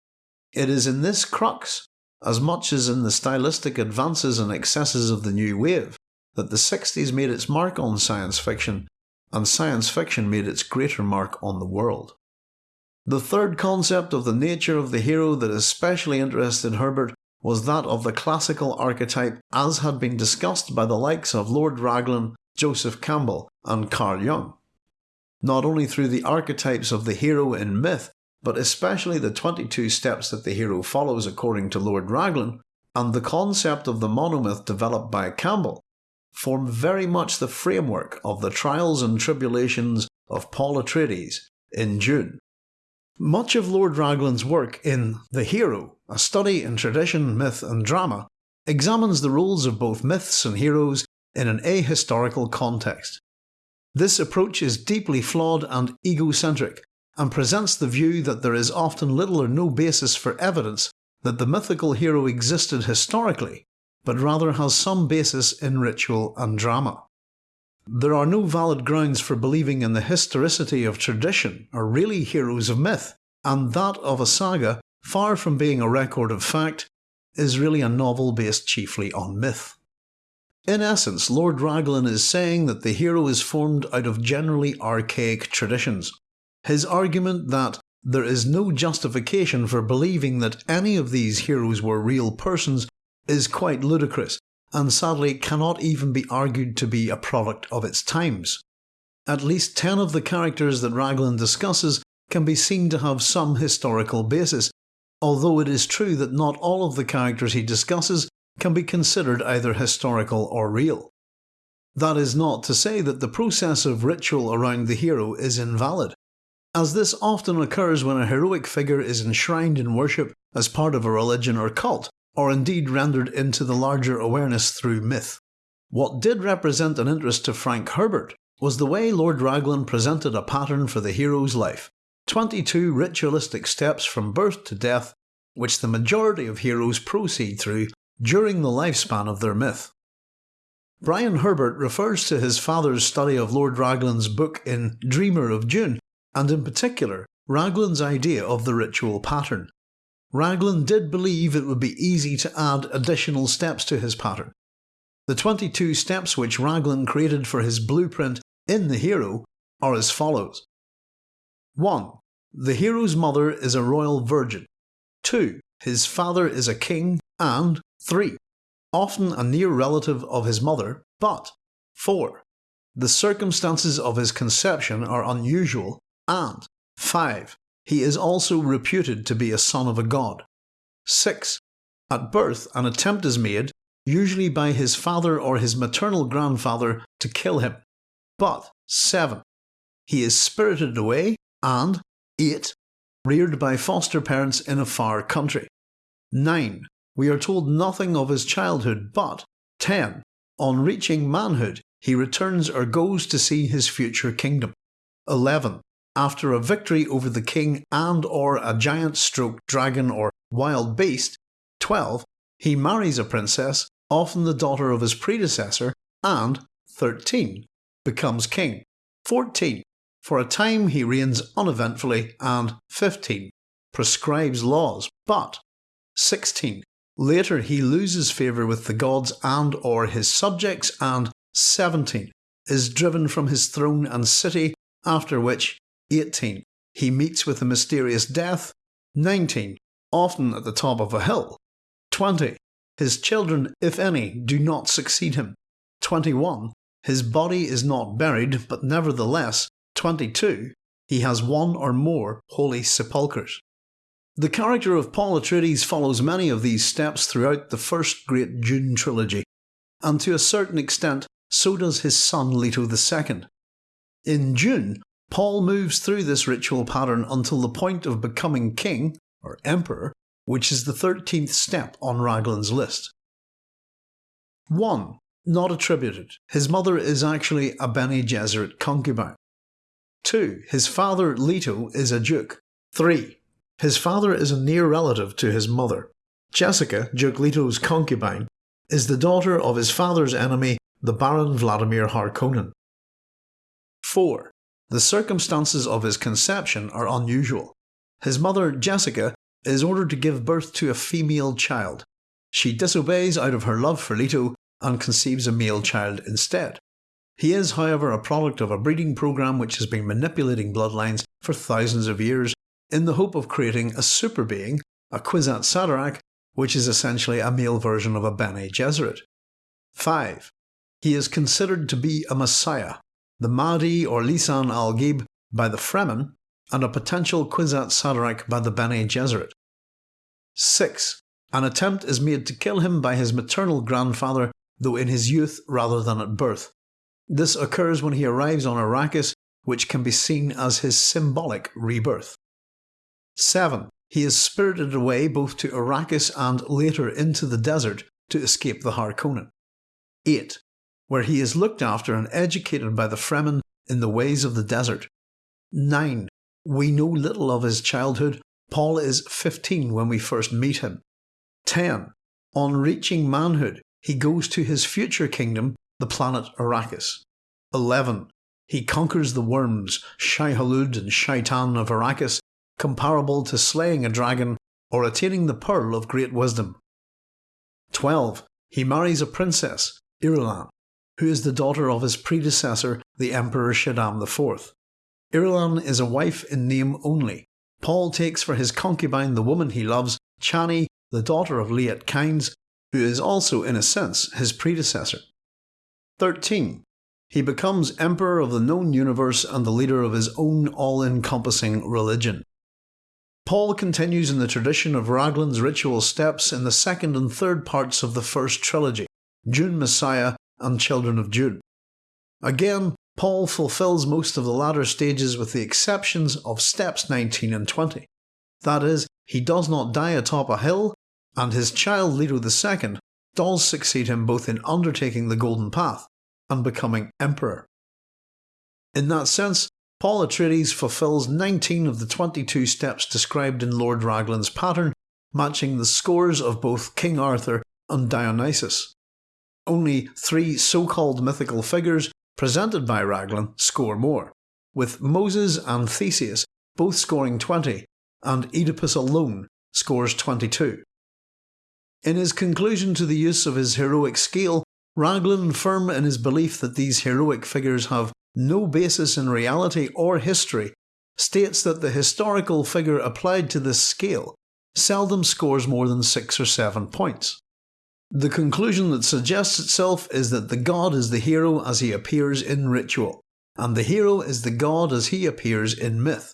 It is in this crux, as much as in the stylistic advances and excesses of the new wave, that the 60s made its mark on science fiction, and science fiction made its greater mark on the world. The third concept of the nature of the hero that especially interested Herbert was that of the classical archetype as had been discussed by the likes of Lord Raglan, Joseph Campbell, and Carl Jung. Not only through the archetypes of the hero in myth, but especially the 22 steps that the hero follows according to Lord Raglan, and the concept of the monomyth developed by Campbell, form very much the framework of the trials and tribulations of Paul Atreides in Dune. Much of Lord Raglan's work in The Hero, a study in tradition, myth and drama, examines the roles of both myths and heroes in an ahistorical context. This approach is deeply flawed and egocentric, and presents the view that there is often little or no basis for evidence that the mythical hero existed historically, but rather has some basis in ritual and drama. There are no valid grounds for believing in the historicity of tradition or really heroes of myth, and that of a saga, far from being a record of fact, is really a novel based chiefly on myth. In essence, Lord Raglan is saying that the hero is formed out of generally archaic traditions. His argument that there is no justification for believing that any of these heroes were real persons is quite ludicrous, and sadly cannot even be argued to be a product of its times. At least 10 of the characters that Raglan discusses can be seen to have some historical basis, although it is true that not all of the characters he discusses can be considered either historical or real. That is not to say that the process of ritual around the hero is invalid, as this often occurs when a heroic figure is enshrined in worship as part of a religion or cult, or indeed rendered into the larger awareness through myth. What did represent an interest to Frank Herbert was the way Lord Raglan presented a pattern for the hero's life 22 ritualistic steps from birth to death, which the majority of heroes proceed through during the lifespan of their myth. Brian Herbert refers to his father's study of Lord Raglan's book in Dreamer of Dune, and in particular, Raglan's idea of the ritual pattern. Raglan did believe it would be easy to add additional steps to his pattern. The 22 steps which Raglan created for his blueprint in The Hero are as follows 1. The hero's mother is a royal virgin. 2. His father is a king. And 3. Often a near relative of his mother, but 4. The circumstances of his conception are unusual. And 5. He is also reputed to be a son of a god. 6. At birth, an attempt is made, usually by his father or his maternal grandfather, to kill him. But 7. He is spirited away and 8. Reared by foster parents in a far country. 9. We are told nothing of his childhood, but 10. On reaching manhood, he returns or goes to see his future kingdom. 11. After a victory over the king and or a giant stroke dragon or wild beast. 12. He marries a princess, often the daughter of his predecessor, and 13. Becomes king. 14. For a time he reigns uneventfully, and 15. Prescribes laws, but 16. Later he loses favour with the gods and or his subjects, and 17. Is driven from his throne and city, after which 18. He meets with a mysterious death. 19. Often at the top of a hill. 20. His children, if any, do not succeed him. 21. His body is not buried, but nevertheless, 22. He has one or more holy sepulchres. The character of Paul Atreides follows many of these steps throughout the first great Dune trilogy, and to a certain extent so does his son Leto II. In Dune, Paul moves through this ritual pattern until the point of becoming king, or emperor, which is the 13th step on Raglan's list. 1. Not attributed. His mother is actually a Bene Gesserit concubine. 2. His father Leto is a duke. 3. His father is a near relative to his mother. Jessica, Duke Leto's concubine, is the daughter of his father's enemy, the Baron Vladimir Harkonnen. 4. The circumstances of his conception are unusual. His mother, Jessica, is ordered to give birth to a female child. She disobeys out of her love for Leto and conceives a male child instead. He is, however, a product of a breeding program which has been manipulating bloodlines for thousands of years in the hope of creating a super being, a Kwisatz Haderach, which is essentially a male version of a Bene Gesserit. 5. He is considered to be a messiah, the Mahdi or Lisan al-Gaib by the Fremen, and a potential Kwisatz Haderach by the Bene Gesserit. 6. An attempt is made to kill him by his maternal grandfather, though in his youth rather than at birth. This occurs when he arrives on Arrakis, which can be seen as his symbolic rebirth. 7. He is spirited away both to Arrakis and later into the desert to escape the Harkonnen. 8 where he is looked after and educated by the Fremen in the ways of the desert. 9. We know little of his childhood. Paul is 15 when we first meet him. 10. On reaching manhood, he goes to his future kingdom, the planet Arrakis. 11. He conquers the worms, Shai-Hulud and Shaitan of Arrakis, comparable to slaying a dragon or attaining the Pearl of Great Wisdom. 12. He marries a princess, Irulan, who is the daughter of his predecessor, the Emperor Shaddam IV. Irulan is a wife in name only. Paul takes for his concubine the woman he loves, Chani, the daughter of Liet Kynes, who is also, in a sense, his predecessor. 13. He becomes Emperor of the known universe and the leader of his own all-encompassing religion. Paul continues in the tradition of Raglan's ritual steps in the second and third parts of the first trilogy, Dune Messiah and Children of Dune. Again, Paul fulfills most of the latter stages with the exceptions of steps 19 and 20. That is, he does not die atop a hill, and his child Leto II does succeed him both in undertaking the Golden Path and becoming Emperor. In that sense, Paul Atreides fulfills 19 of the 22 steps described in Lord Raglan's pattern, matching the scores of both King Arthur and Dionysus. Only three so-called mythical figures presented by Raglan score more, with Moses and Theseus both scoring 20 and Oedipus alone scores 22. In his conclusion to the use of his heroic scale, Raglan, firm in his belief that these heroic figures have no basis in reality or history, states that the historical figure applied to this scale seldom scores more than 6 or 7 points. The conclusion that suggests itself is that the god is the hero as he appears in ritual, and the hero is the god as he appears in myth.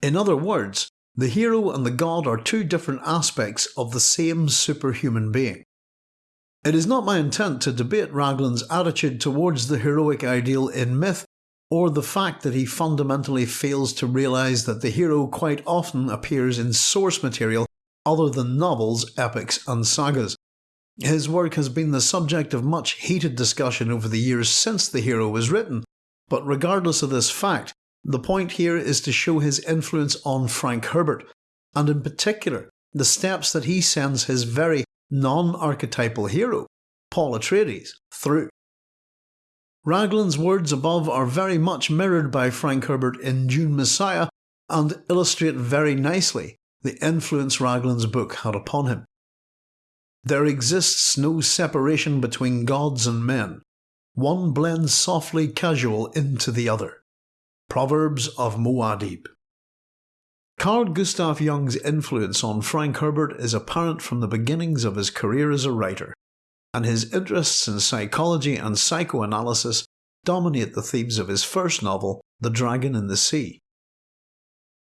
In other words, The hero and the god are two different aspects of the same superhuman being. It is not my intent to debate Raglan's attitude towards the heroic ideal in myth, or the fact that he fundamentally fails to realise that the hero quite often appears in source material other than novels, epics and sagas. His work has been the subject of much heated discussion over the years since the hero was written, but regardless of this fact, the point here is to show his influence on Frank Herbert, and in particular the steps that he sends his very non-archetypal hero, Paul Atreides, through. Raglan's words above are very much mirrored by Frank Herbert in Dune Messiah and illustrate very nicely the influence Raglan's book had upon him. There exists no separation between gods and men. One blends softly casual into the other. Proverbs of Muad'Dib Carl Gustav Jung's influence on Frank Herbert is apparent from the beginnings of his career as a writer, and his interests in psychology and psychoanalysis dominate the themes of his first novel, The Dragon in the Sea.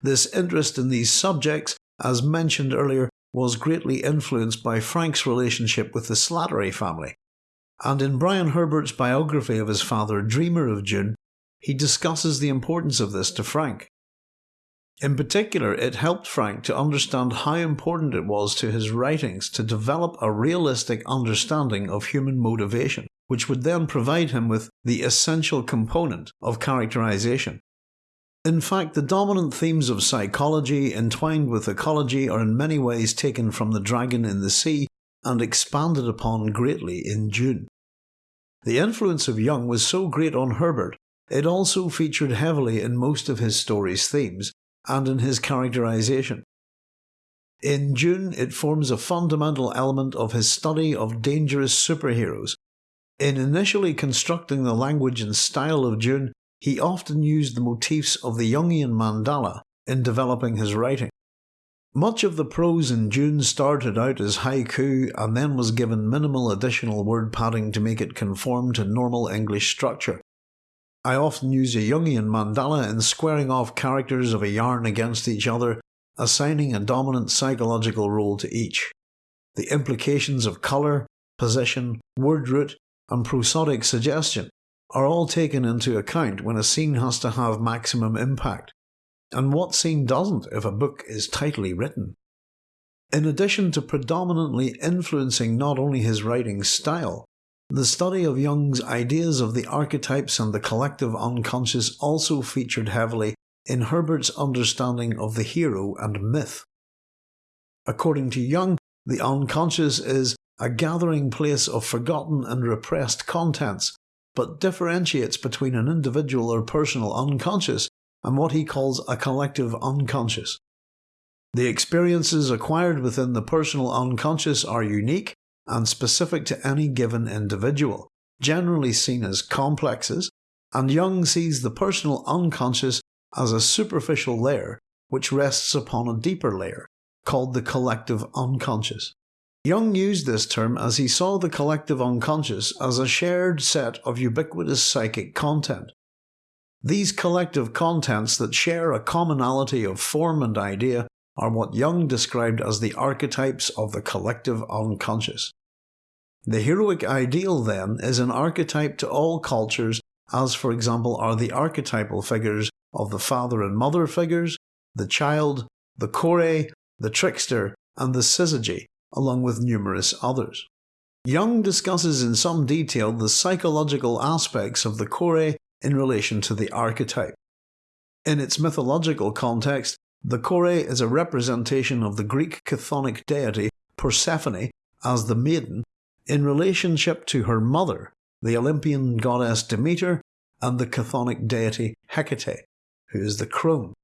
This interest in these subjects, as mentioned earlier, was greatly influenced by Frank's relationship with the Slattery family, and in Brian Herbert's biography of his father, Dreamer of Dune, he discusses the importance of this to Frank. In particular, it helped Frank to understand how important it was to his writings to develop a realistic understanding of human motivation, which would then provide him with the essential component of characterization. In fact, the dominant themes of psychology entwined with ecology are in many ways taken from The Dragon in the Sea and expanded upon greatly in Dune. The influence of Jung was so great on Herbert, it also featured heavily in most of his story's themes, and in his characterization. In Dune, it forms a fundamental element of his study of dangerous superheroes. In initially constructing the language and style of Dune, he often used the motifs of the Jungian mandala in developing his writing. Much of the prose in Dune started out as haiku and then was given minimal additional word padding to make it conform to normal English structure. I often use a Jungian mandala in squaring off characters of a yarn against each other, assigning a dominant psychological role to each. The implications of colour, position, word root, and prosodic suggestion are all taken into account when a scene has to have maximum impact. And what scene doesn't if a book is tightly written? In addition to predominantly influencing not only his writing style, the study of Jung's ideas of the archetypes and the collective unconscious also featured heavily in Herbert's understanding of the hero and myth. According to Jung, the unconscious is a gathering place of forgotten and repressed contents, but differentiates between an individual or personal unconscious and what he calls a collective unconscious. The experiences acquired within the personal unconscious are unique and specific to any given individual, generally seen as complexes, and Jung sees the personal unconscious as a superficial layer which rests upon a deeper layer, called the collective unconscious. Jung used this term as he saw the collective unconscious as a shared set of ubiquitous psychic content. These collective contents that share a commonality of form and idea are what Jung described as the archetypes of the collective unconscious. The heroic ideal, then, is an archetype to all cultures, as for example are the archetypal figures of the father and mother figures, the child, the Kore, the trickster, and the syzygy, along with numerous others. Jung discusses in some detail the psychological aspects of the Kore in relation to the archetype. In its mythological context, the Kore is a representation of the Greek chthonic deity Persephone as the maiden in relationship to her mother, the Olympian goddess Demeter, and the chthonic deity Hecate, who is the crone.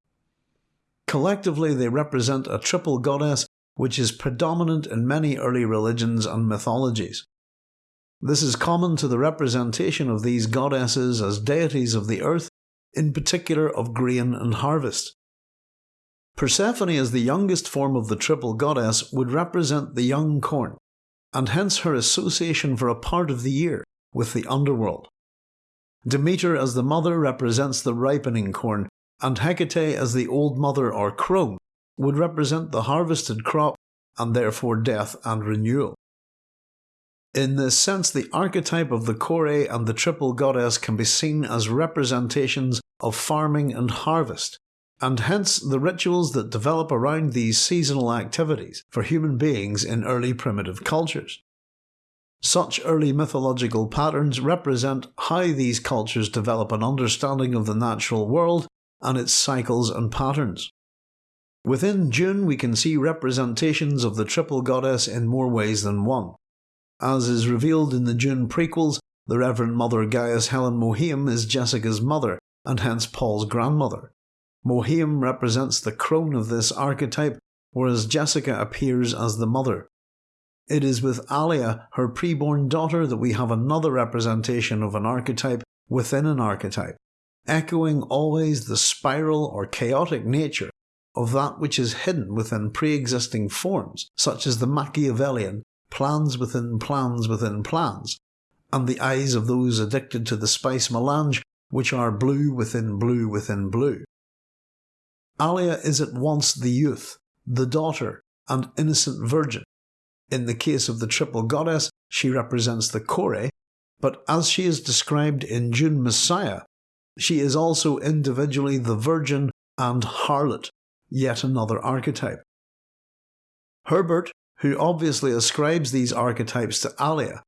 Collectively, they represent a triple goddess which is predominant in many early religions and mythologies. This is common to the representation of these goddesses as deities of the earth, in particular of grain and harvest. Persephone as the youngest form of the triple goddess would represent the young corn, and hence her association for a part of the year with the underworld. Demeter as the mother represents the ripening corn, and Hecate as the old mother or crone would represent the harvested crop and therefore death and renewal. In this sense, the archetype of the Kore and the triple goddess can be seen as representations of farming and harvest, and hence the rituals that develop around these seasonal activities for human beings in early primitive cultures. Such early mythological patterns represent how these cultures develop an understanding of the natural world and its cycles and patterns. Within Dune, we can see representations of the triple goddess in more ways than one. As is revealed in the Dune prequels, the Reverend Mother Gaius Helen Mohiam is Jessica's mother, and hence Paul's grandmother. Mohiam represents the crone of this archetype, whereas Jessica appears as the mother. It is with Alia, her preborn daughter, that we have another representation of an archetype within an archetype, echoing always the spiral or chaotic nature of that which is hidden within pre existing forms, such as the Machiavellian plans within plans within plans, and the eyes of those addicted to the spice melange, which are blue within blue within blue. Alia is at once the youth, the daughter, and innocent virgin, in the case of the triple goddess, she represents the Kore, but as she is described in Dune Messiah, she is also individually the virgin and harlot, yet another archetype. Herbert, who obviously ascribes these archetypes to Alia,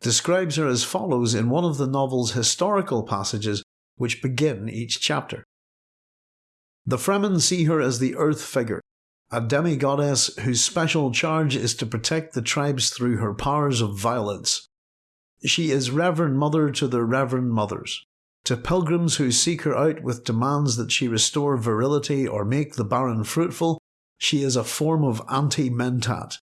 describes her as follows in one of the novel's historical passages which begin each chapter. The Fremen see her as the earth figure, a demigoddess whose special charge is to protect the tribes through her powers of violence. She is Reverend Mother to the Reverend Mothers. To pilgrims who seek her out with demands that she restore virility or make the barren fruitful, she is a form of anti-mentat.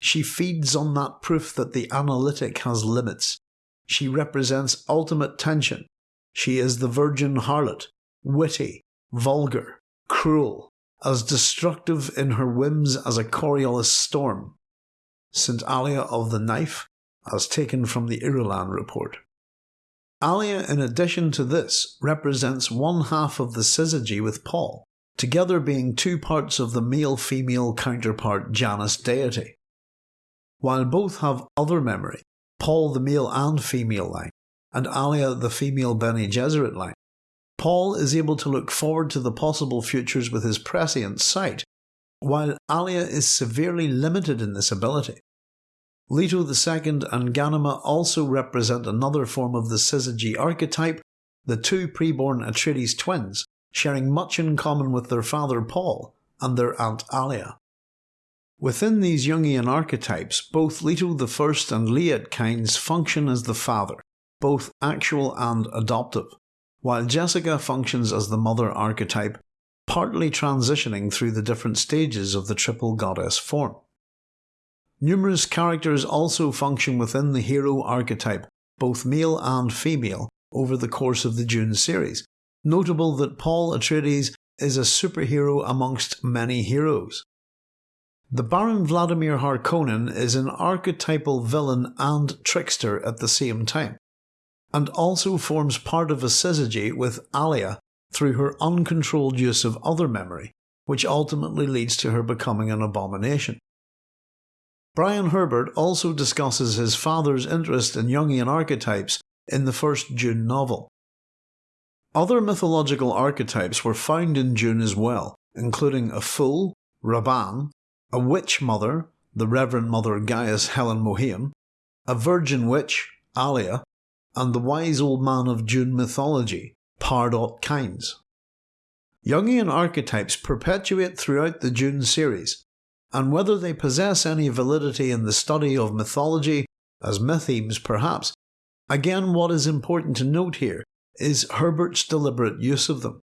She feeds on that proof that the analytic has limits. She represents ultimate tension. She is the virgin harlot, witty, vulgar, cruel, as destructive in her whims as a Coriolis storm. St. Alia of the Knife, as taken from the Irulan report. Alia, in addition to this, represents one half of the syzygy with Paul, together being two parts of the male-female counterpart Janus deity. While both have other memory, Paul the male and female line, and Alia the female Bene Gesserit line, Paul is able to look forward to the possible futures with his prescient sight, while Alia is severely limited in this ability. Leto II and Ghanima also represent another form of the syzygy archetype, the two preborn Atreides twins, sharing much in common with their father Paul and their aunt Alia. Within these Jungian archetypes, both Leto I and Liet Kynes function as the father, both actual and adoptive while Jessica functions as the mother archetype, partly transitioning through the different stages of the triple goddess form. Numerous characters also function within the hero archetype, both male and female, over the course of the Dune series. Notable that Paul Atreides is a superhero amongst many heroes. The Baron Vladimir Harkonnen is an archetypal villain and trickster at the same time and also forms part of a syzygy with Alia through her uncontrolled use of other memory, which ultimately leads to her becoming an abomination. Brian Herbert also discusses his father's interest in Jungian archetypes in the first Dune novel. Other mythological archetypes were found in Dune as well, including a fool, Rabban, a witch mother, the Reverend Mother Gaius Helen Mohiam, a virgin witch, Alia, and the wise old man of Dune mythology, Pardot Kynes. Jungian archetypes perpetuate throughout the Dune series, and whether they possess any validity in the study of mythology, as mythemes perhaps, again what is important to note here is Herbert's deliberate use of them.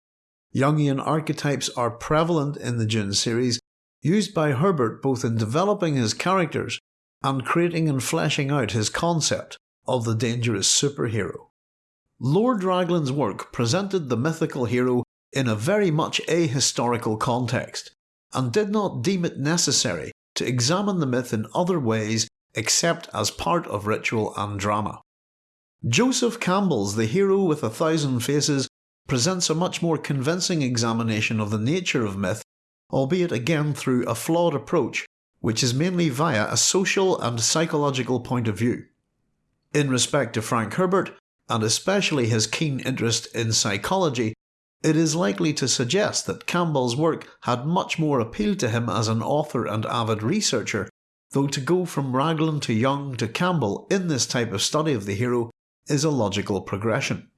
Jungian archetypes are prevalent in the Dune series, used by Herbert both in developing his characters and creating and fleshing out his concept of the dangerous superhero. Lord Raglan's work presented the mythical hero in a very much ahistorical context, and did not deem it necessary to examine the myth in other ways except as part of ritual and drama. Joseph Campbell's The Hero with a Thousand Faces presents a much more convincing examination of the nature of myth albeit again through a flawed approach which is mainly via a social and psychological point of view. In respect to Frank Herbert, and especially his keen interest in psychology, it is likely to suggest that Campbell's work had much more appeal to him as an author and avid researcher, though to go from Raglan to Jung to Campbell in this type of study of the hero is a logical progression.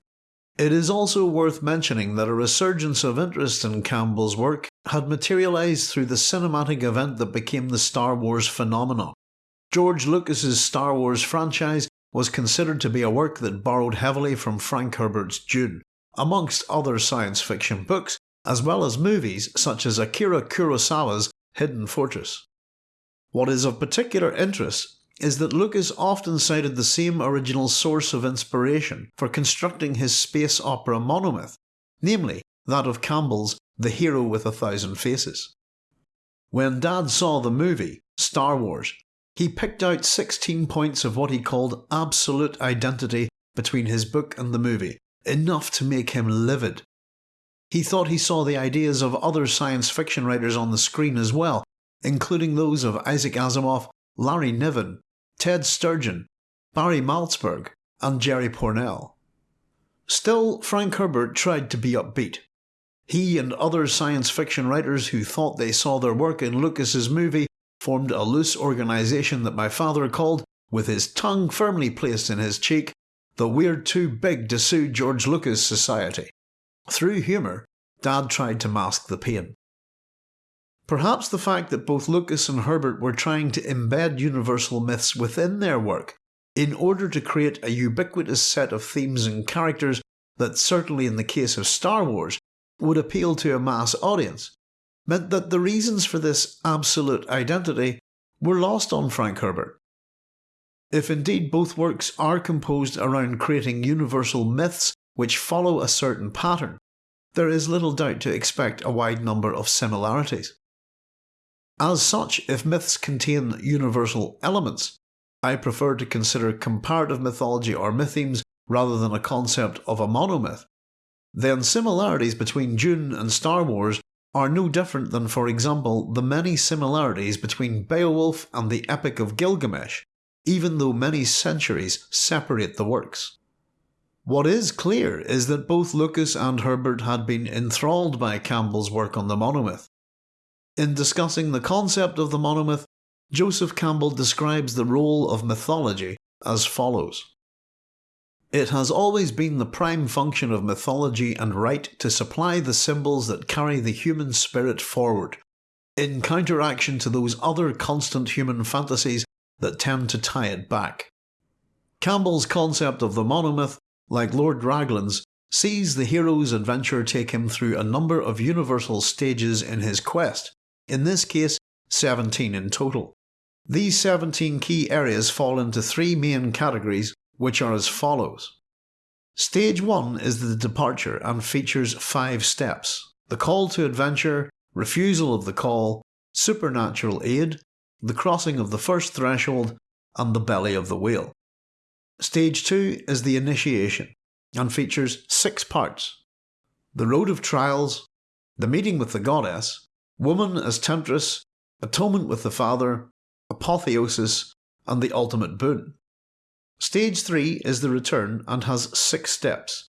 It is also worth mentioning that a resurgence of interest in Campbell's work had materialised through the cinematic event that became the Star Wars phenomenon. George Lucas's Star Wars franchise was considered to be a work that borrowed heavily from Frank Herbert's Dune, amongst other science fiction books, as well as movies such as Akira Kurosawa's Hidden Fortress. What is of particular interest is that Lucas often cited the same original source of inspiration for constructing his space opera monomyth, namely that of Campbell's The Hero with a Thousand Faces. When Dad saw the movie, Star Wars, he picked out 16 points of what he called absolute identity between his book and the movie, enough to make him livid. He thought he saw the ideas of other science fiction writers on the screen as well, including those of Isaac Asimov, Larry Niven, Ted Sturgeon, Barry Malzberg, and Jerry Pournelle. Still, Frank Herbert tried to be upbeat. He and other science fiction writers who thought they saw their work in Lucas's movie formed a loose organisation that my father called, with his tongue firmly placed in his cheek, the We're Too Big to Sue George Lucas Society. Through humour, Dad tried to mask the pain. Perhaps the fact that both Lucas and Herbert were trying to embed universal myths within their work in order to create a ubiquitous set of themes and characters that certainly in the case of Star Wars would appeal to a mass audience, meant that the reasons for this absolute identity were lost on Frank Herbert. If indeed both works are composed around creating universal myths which follow a certain pattern, there is little doubt to expect a wide number of similarities. As such, if myths contain universal elements, I prefer to consider comparative mythology or mythemes rather than a concept of a monomyth, then similarities between Dune and Star Wars are no different than for example the many similarities between Beowulf and the Epic of Gilgamesh, even though many centuries separate the works. What is clear is that both Lucas and Herbert had been enthralled by Campbell's work on the monomyth. In discussing the concept of the monomyth, Joseph Campbell describes the role of mythology as follows. It has always been the prime function of mythology and rite to supply the symbols that carry the human spirit forward, in counteraction to those other constant human fantasies that tend to tie it back. Campbell's concept of the monomyth, like Lord Raglan's, sees the hero's adventure take him through a number of universal stages in his quest, in this case 17 in total. These 17 key areas fall into three main categories which are as follows. Stage 1 is the departure and features 5 steps. The call to adventure, refusal of the call, supernatural aid, the crossing of the first threshold, and the belly of the whale. Stage 2 is the initiation and features 6 parts. The road of trials, the meeting with the goddess, woman as temptress, atonement with the father, apotheosis, and the ultimate boon. Stage 3 is the return and has 6 steps.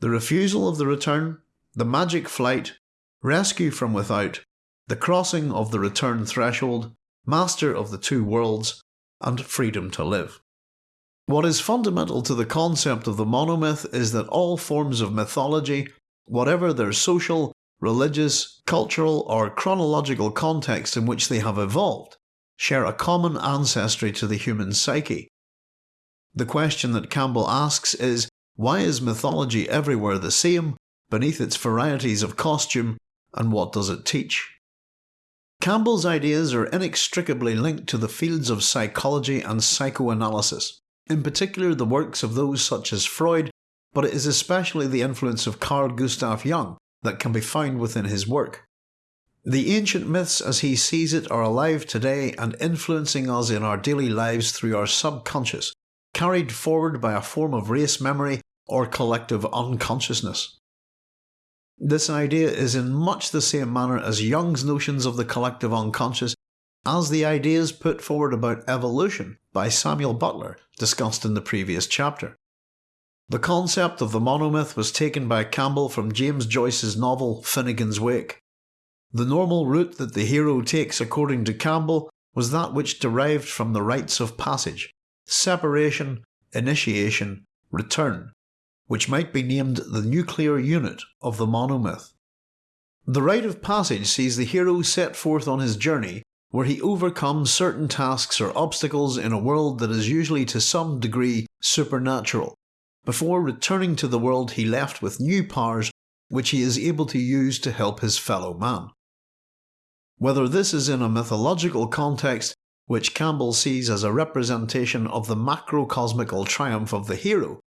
The refusal of the return, the magic flight, rescue from without, the crossing of the return threshold, master of the two worlds, and freedom to live. What is fundamental to the concept of the monomyth is that all forms of mythology, whatever their social, religious, cultural or chronological context in which they have evolved, share a common ancestry to the human psyche, the question that Campbell asks is, why is mythology everywhere the same, beneath its varieties of costume, and what does it teach? Campbell's ideas are inextricably linked to the fields of psychology and psychoanalysis, in particular the works of those such as Freud, but it is especially the influence of Carl Gustav Jung that can be found within his work. The ancient myths as he sees it are alive today and influencing us in our daily lives through our subconscious, carried forward by a form of race memory or collective unconsciousness. This idea is in much the same manner as Jung's notions of the collective unconscious as the ideas put forward about evolution by Samuel Butler discussed in the previous chapter. The concept of the monomyth was taken by Campbell from James Joyce's novel Finnegan's Wake. The normal route that the hero takes according to Campbell was that which derived from the rites of passage, separation, initiation, return, which might be named the nuclear unit of the monomyth. The rite of passage sees the hero set forth on his journey where he overcomes certain tasks or obstacles in a world that is usually to some degree supernatural, before returning to the world he left with new powers which he is able to use to help his fellow man. Whether this is in a mythological context, which Campbell sees as a representation of the macrocosmical triumph of the hero,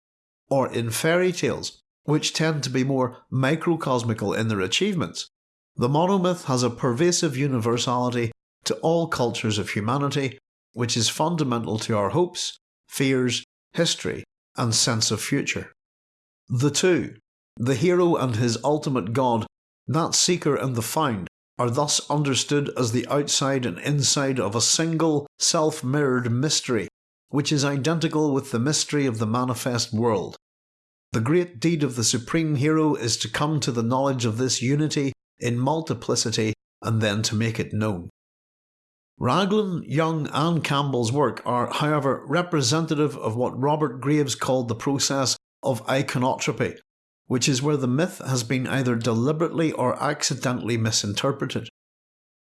or in fairy tales, which tend to be more microcosmical in their achievements, the monomyth has a pervasive universality to all cultures of humanity, which is fundamental to our hopes, fears, history, and sense of future. The two, the hero and his ultimate god, that seeker and the found, are thus understood as the outside and inside of a single, self mirrored mystery, which is identical with the mystery of the manifest world. The great deed of the supreme hero is to come to the knowledge of this unity in multiplicity and then to make it known. Raglan, Jung and Campbell's work are, however, representative of what Robert Graves called the process of iconotropy, which is where the myth has been either deliberately or accidentally misinterpreted.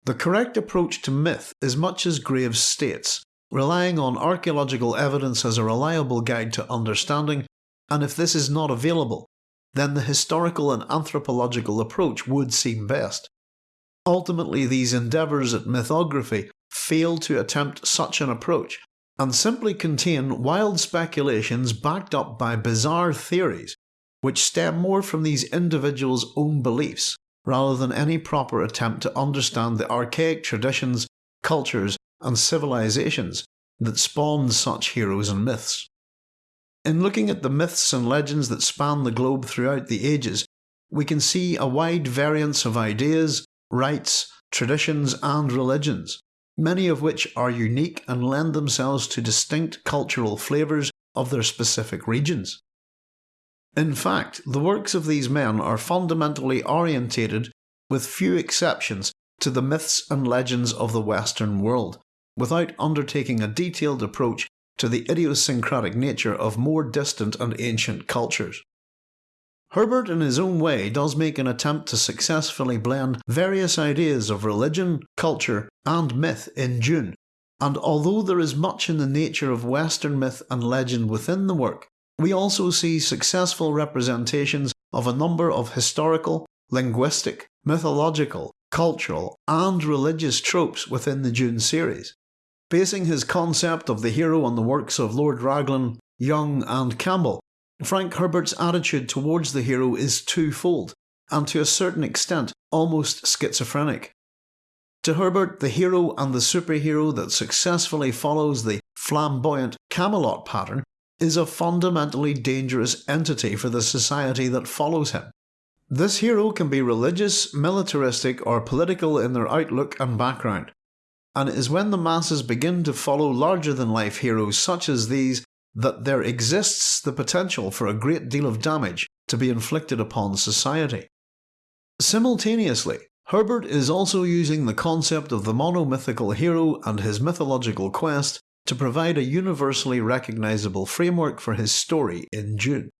The correct approach to myth is much as Graves states, relying on archaeological evidence as a reliable guide to understanding, and if this is not available, then the historical and anthropological approach would seem best. Ultimately, these endeavours at mythography fail to attempt such an approach and simply contain wild speculations backed up by bizarre theories which stem more from these individuals' own beliefs rather than any proper attempt to understand the archaic traditions, cultures, and civilizations that spawned such heroes and myths. In looking at the myths and legends that span the globe throughout the ages, we can see a wide variance of ideas, rites, traditions, and religions, many of which are unique and lend themselves to distinct cultural flavours of their specific regions. In fact, the works of these men are fundamentally orientated, with few exceptions, to the myths and legends of the Western world, without undertaking a detailed approach to the idiosyncratic nature of more distant and ancient cultures. Herbert in his own way does make an attempt to successfully blend various ideas of religion, culture and myth in Dune, and although there is much in the nature of Western myth and legend within the work, we also see successful representations of a number of historical, linguistic, mythological, cultural and religious tropes within the Dune series. Basing his concept of the hero on the works of Lord Raglan, Jung and Campbell, Frank Herbert's attitude towards the hero is twofold, and to a certain extent almost schizophrenic. To Herbert, the hero and the superhero that successfully follows the flamboyant Camelot pattern is a fundamentally dangerous entity for the society that follows him. This hero can be religious, militaristic, or political in their outlook and background, and it is when the masses begin to follow larger than life heroes such as these that there exists the potential for a great deal of damage to be inflicted upon society. Simultaneously, Herbert is also using the concept of the monomythical hero and his mythological quest to provide a universally recognisable framework for his story in Dune.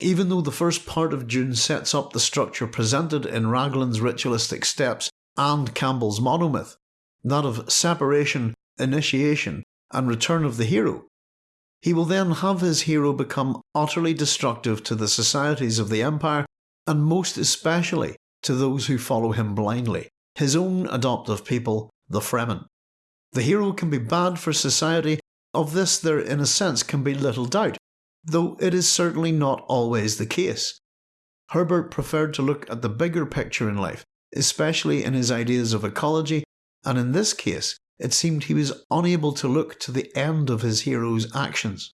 Even though the first part of Dune sets up the structure presented in Raglan's ritualistic steps and Campbell's monomyth, that of separation, initiation, and return of the hero, he will then have his hero become utterly destructive to the societies of the Empire, and most especially to those who follow him blindly, his own adoptive people, the Fremen. The hero can be bad for society, of this there in a sense can be little doubt, though it is certainly not always the case. Herbert preferred to look at the bigger picture in life, especially in his ideas of ecology, and in this case it seemed he was unable to look to the end of his hero's actions.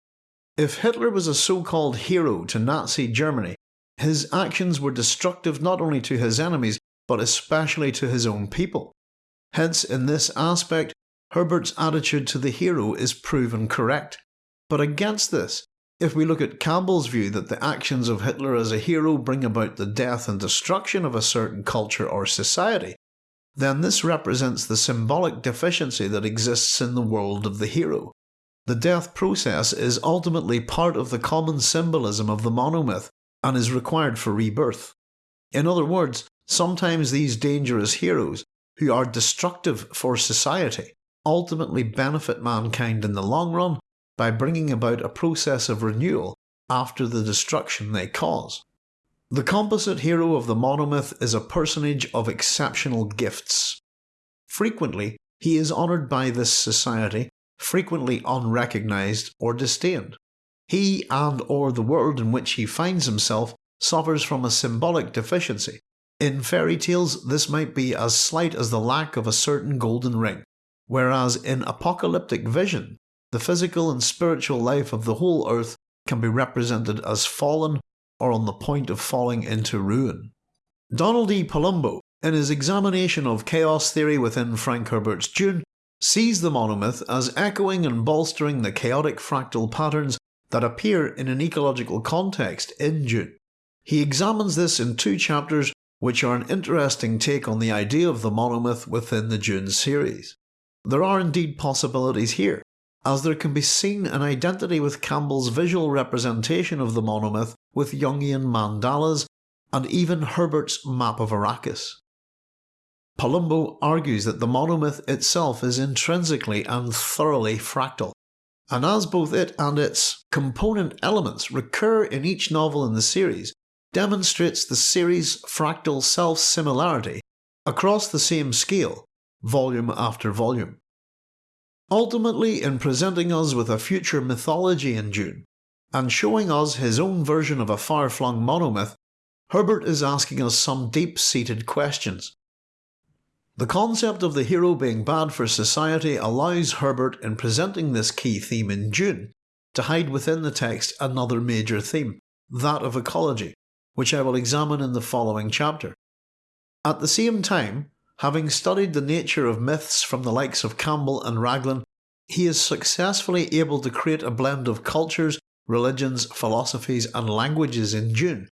If Hitler was a so called hero to Nazi Germany, his actions were destructive not only to his enemies, but especially to his own people. Hence, in this aspect, Herbert's attitude to the hero is proven correct. But against this, if we look at Campbell's view that the actions of Hitler as a hero bring about the death and destruction of a certain culture or society, then this represents the symbolic deficiency that exists in the world of the hero. The death process is ultimately part of the common symbolism of the monomyth and is required for rebirth. In other words, sometimes these dangerous heroes, who are destructive for society, ultimately benefit mankind in the long run by bringing about a process of renewal after the destruction they cause. The composite hero of the monomyth is a personage of exceptional gifts. Frequently, he is honoured by this society, frequently unrecognised or disdained. He and or the world in which he finds himself suffers from a symbolic deficiency. In fairy tales, this might be as slight as the lack of a certain golden ring, whereas in apocalyptic vision, the physical and spiritual life of the whole earth can be represented as fallen or on the point of falling into ruin. Donald E. Palumbo, in his examination of chaos theory within Frank Herbert's Dune, sees the monomyth as echoing and bolstering the chaotic fractal patterns that appear in an ecological context in Dune. He examines this in two chapters which are an interesting take on the idea of the monomyth within the Dune series. There are indeed possibilities here, as there can be seen an identity with Campbell's visual representation of the monomyth with Jungian mandalas and even Herbert's map of Arrakis. Palumbo argues that the monomyth itself is intrinsically and thoroughly fractal, and as both it and its component elements recur in each novel in the series, demonstrates the series' fractal self-similarity across the same scale, volume after volume. Ultimately, in presenting us with a future mythology in Dune, and showing us his own version of a far-flung monomyth, Herbert is asking us some deep-seated questions. The concept of the hero being bad for society allows Herbert in presenting this key theme in Dune to hide within the text another major theme, that of ecology, which I will examine in the following chapter. At the same time, Having studied the nature of myths from the likes of Campbell and Raglan, he is successfully able to create a blend of cultures, religions, philosophies and languages in Dune,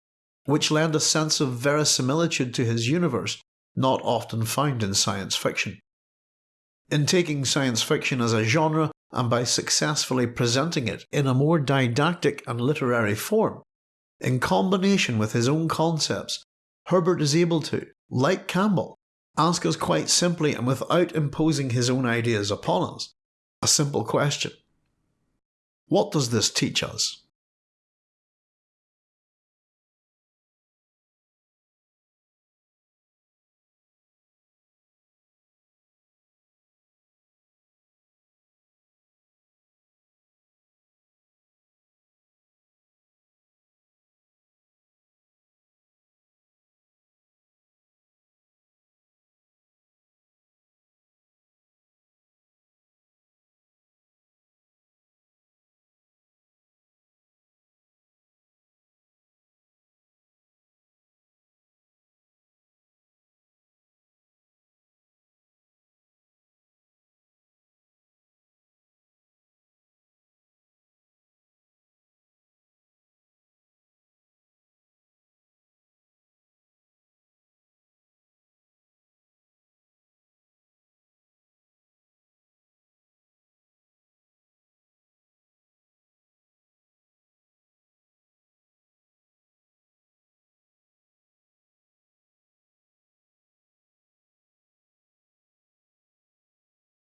which lend a sense of verisimilitude to his universe not often found in science fiction. In taking science fiction as a genre and by successfully presenting it in a more didactic and literary form, in combination with his own concepts, Herbert is able to, like Campbell, ask us quite simply and without imposing his own ideas upon us a simple question What does this teach us?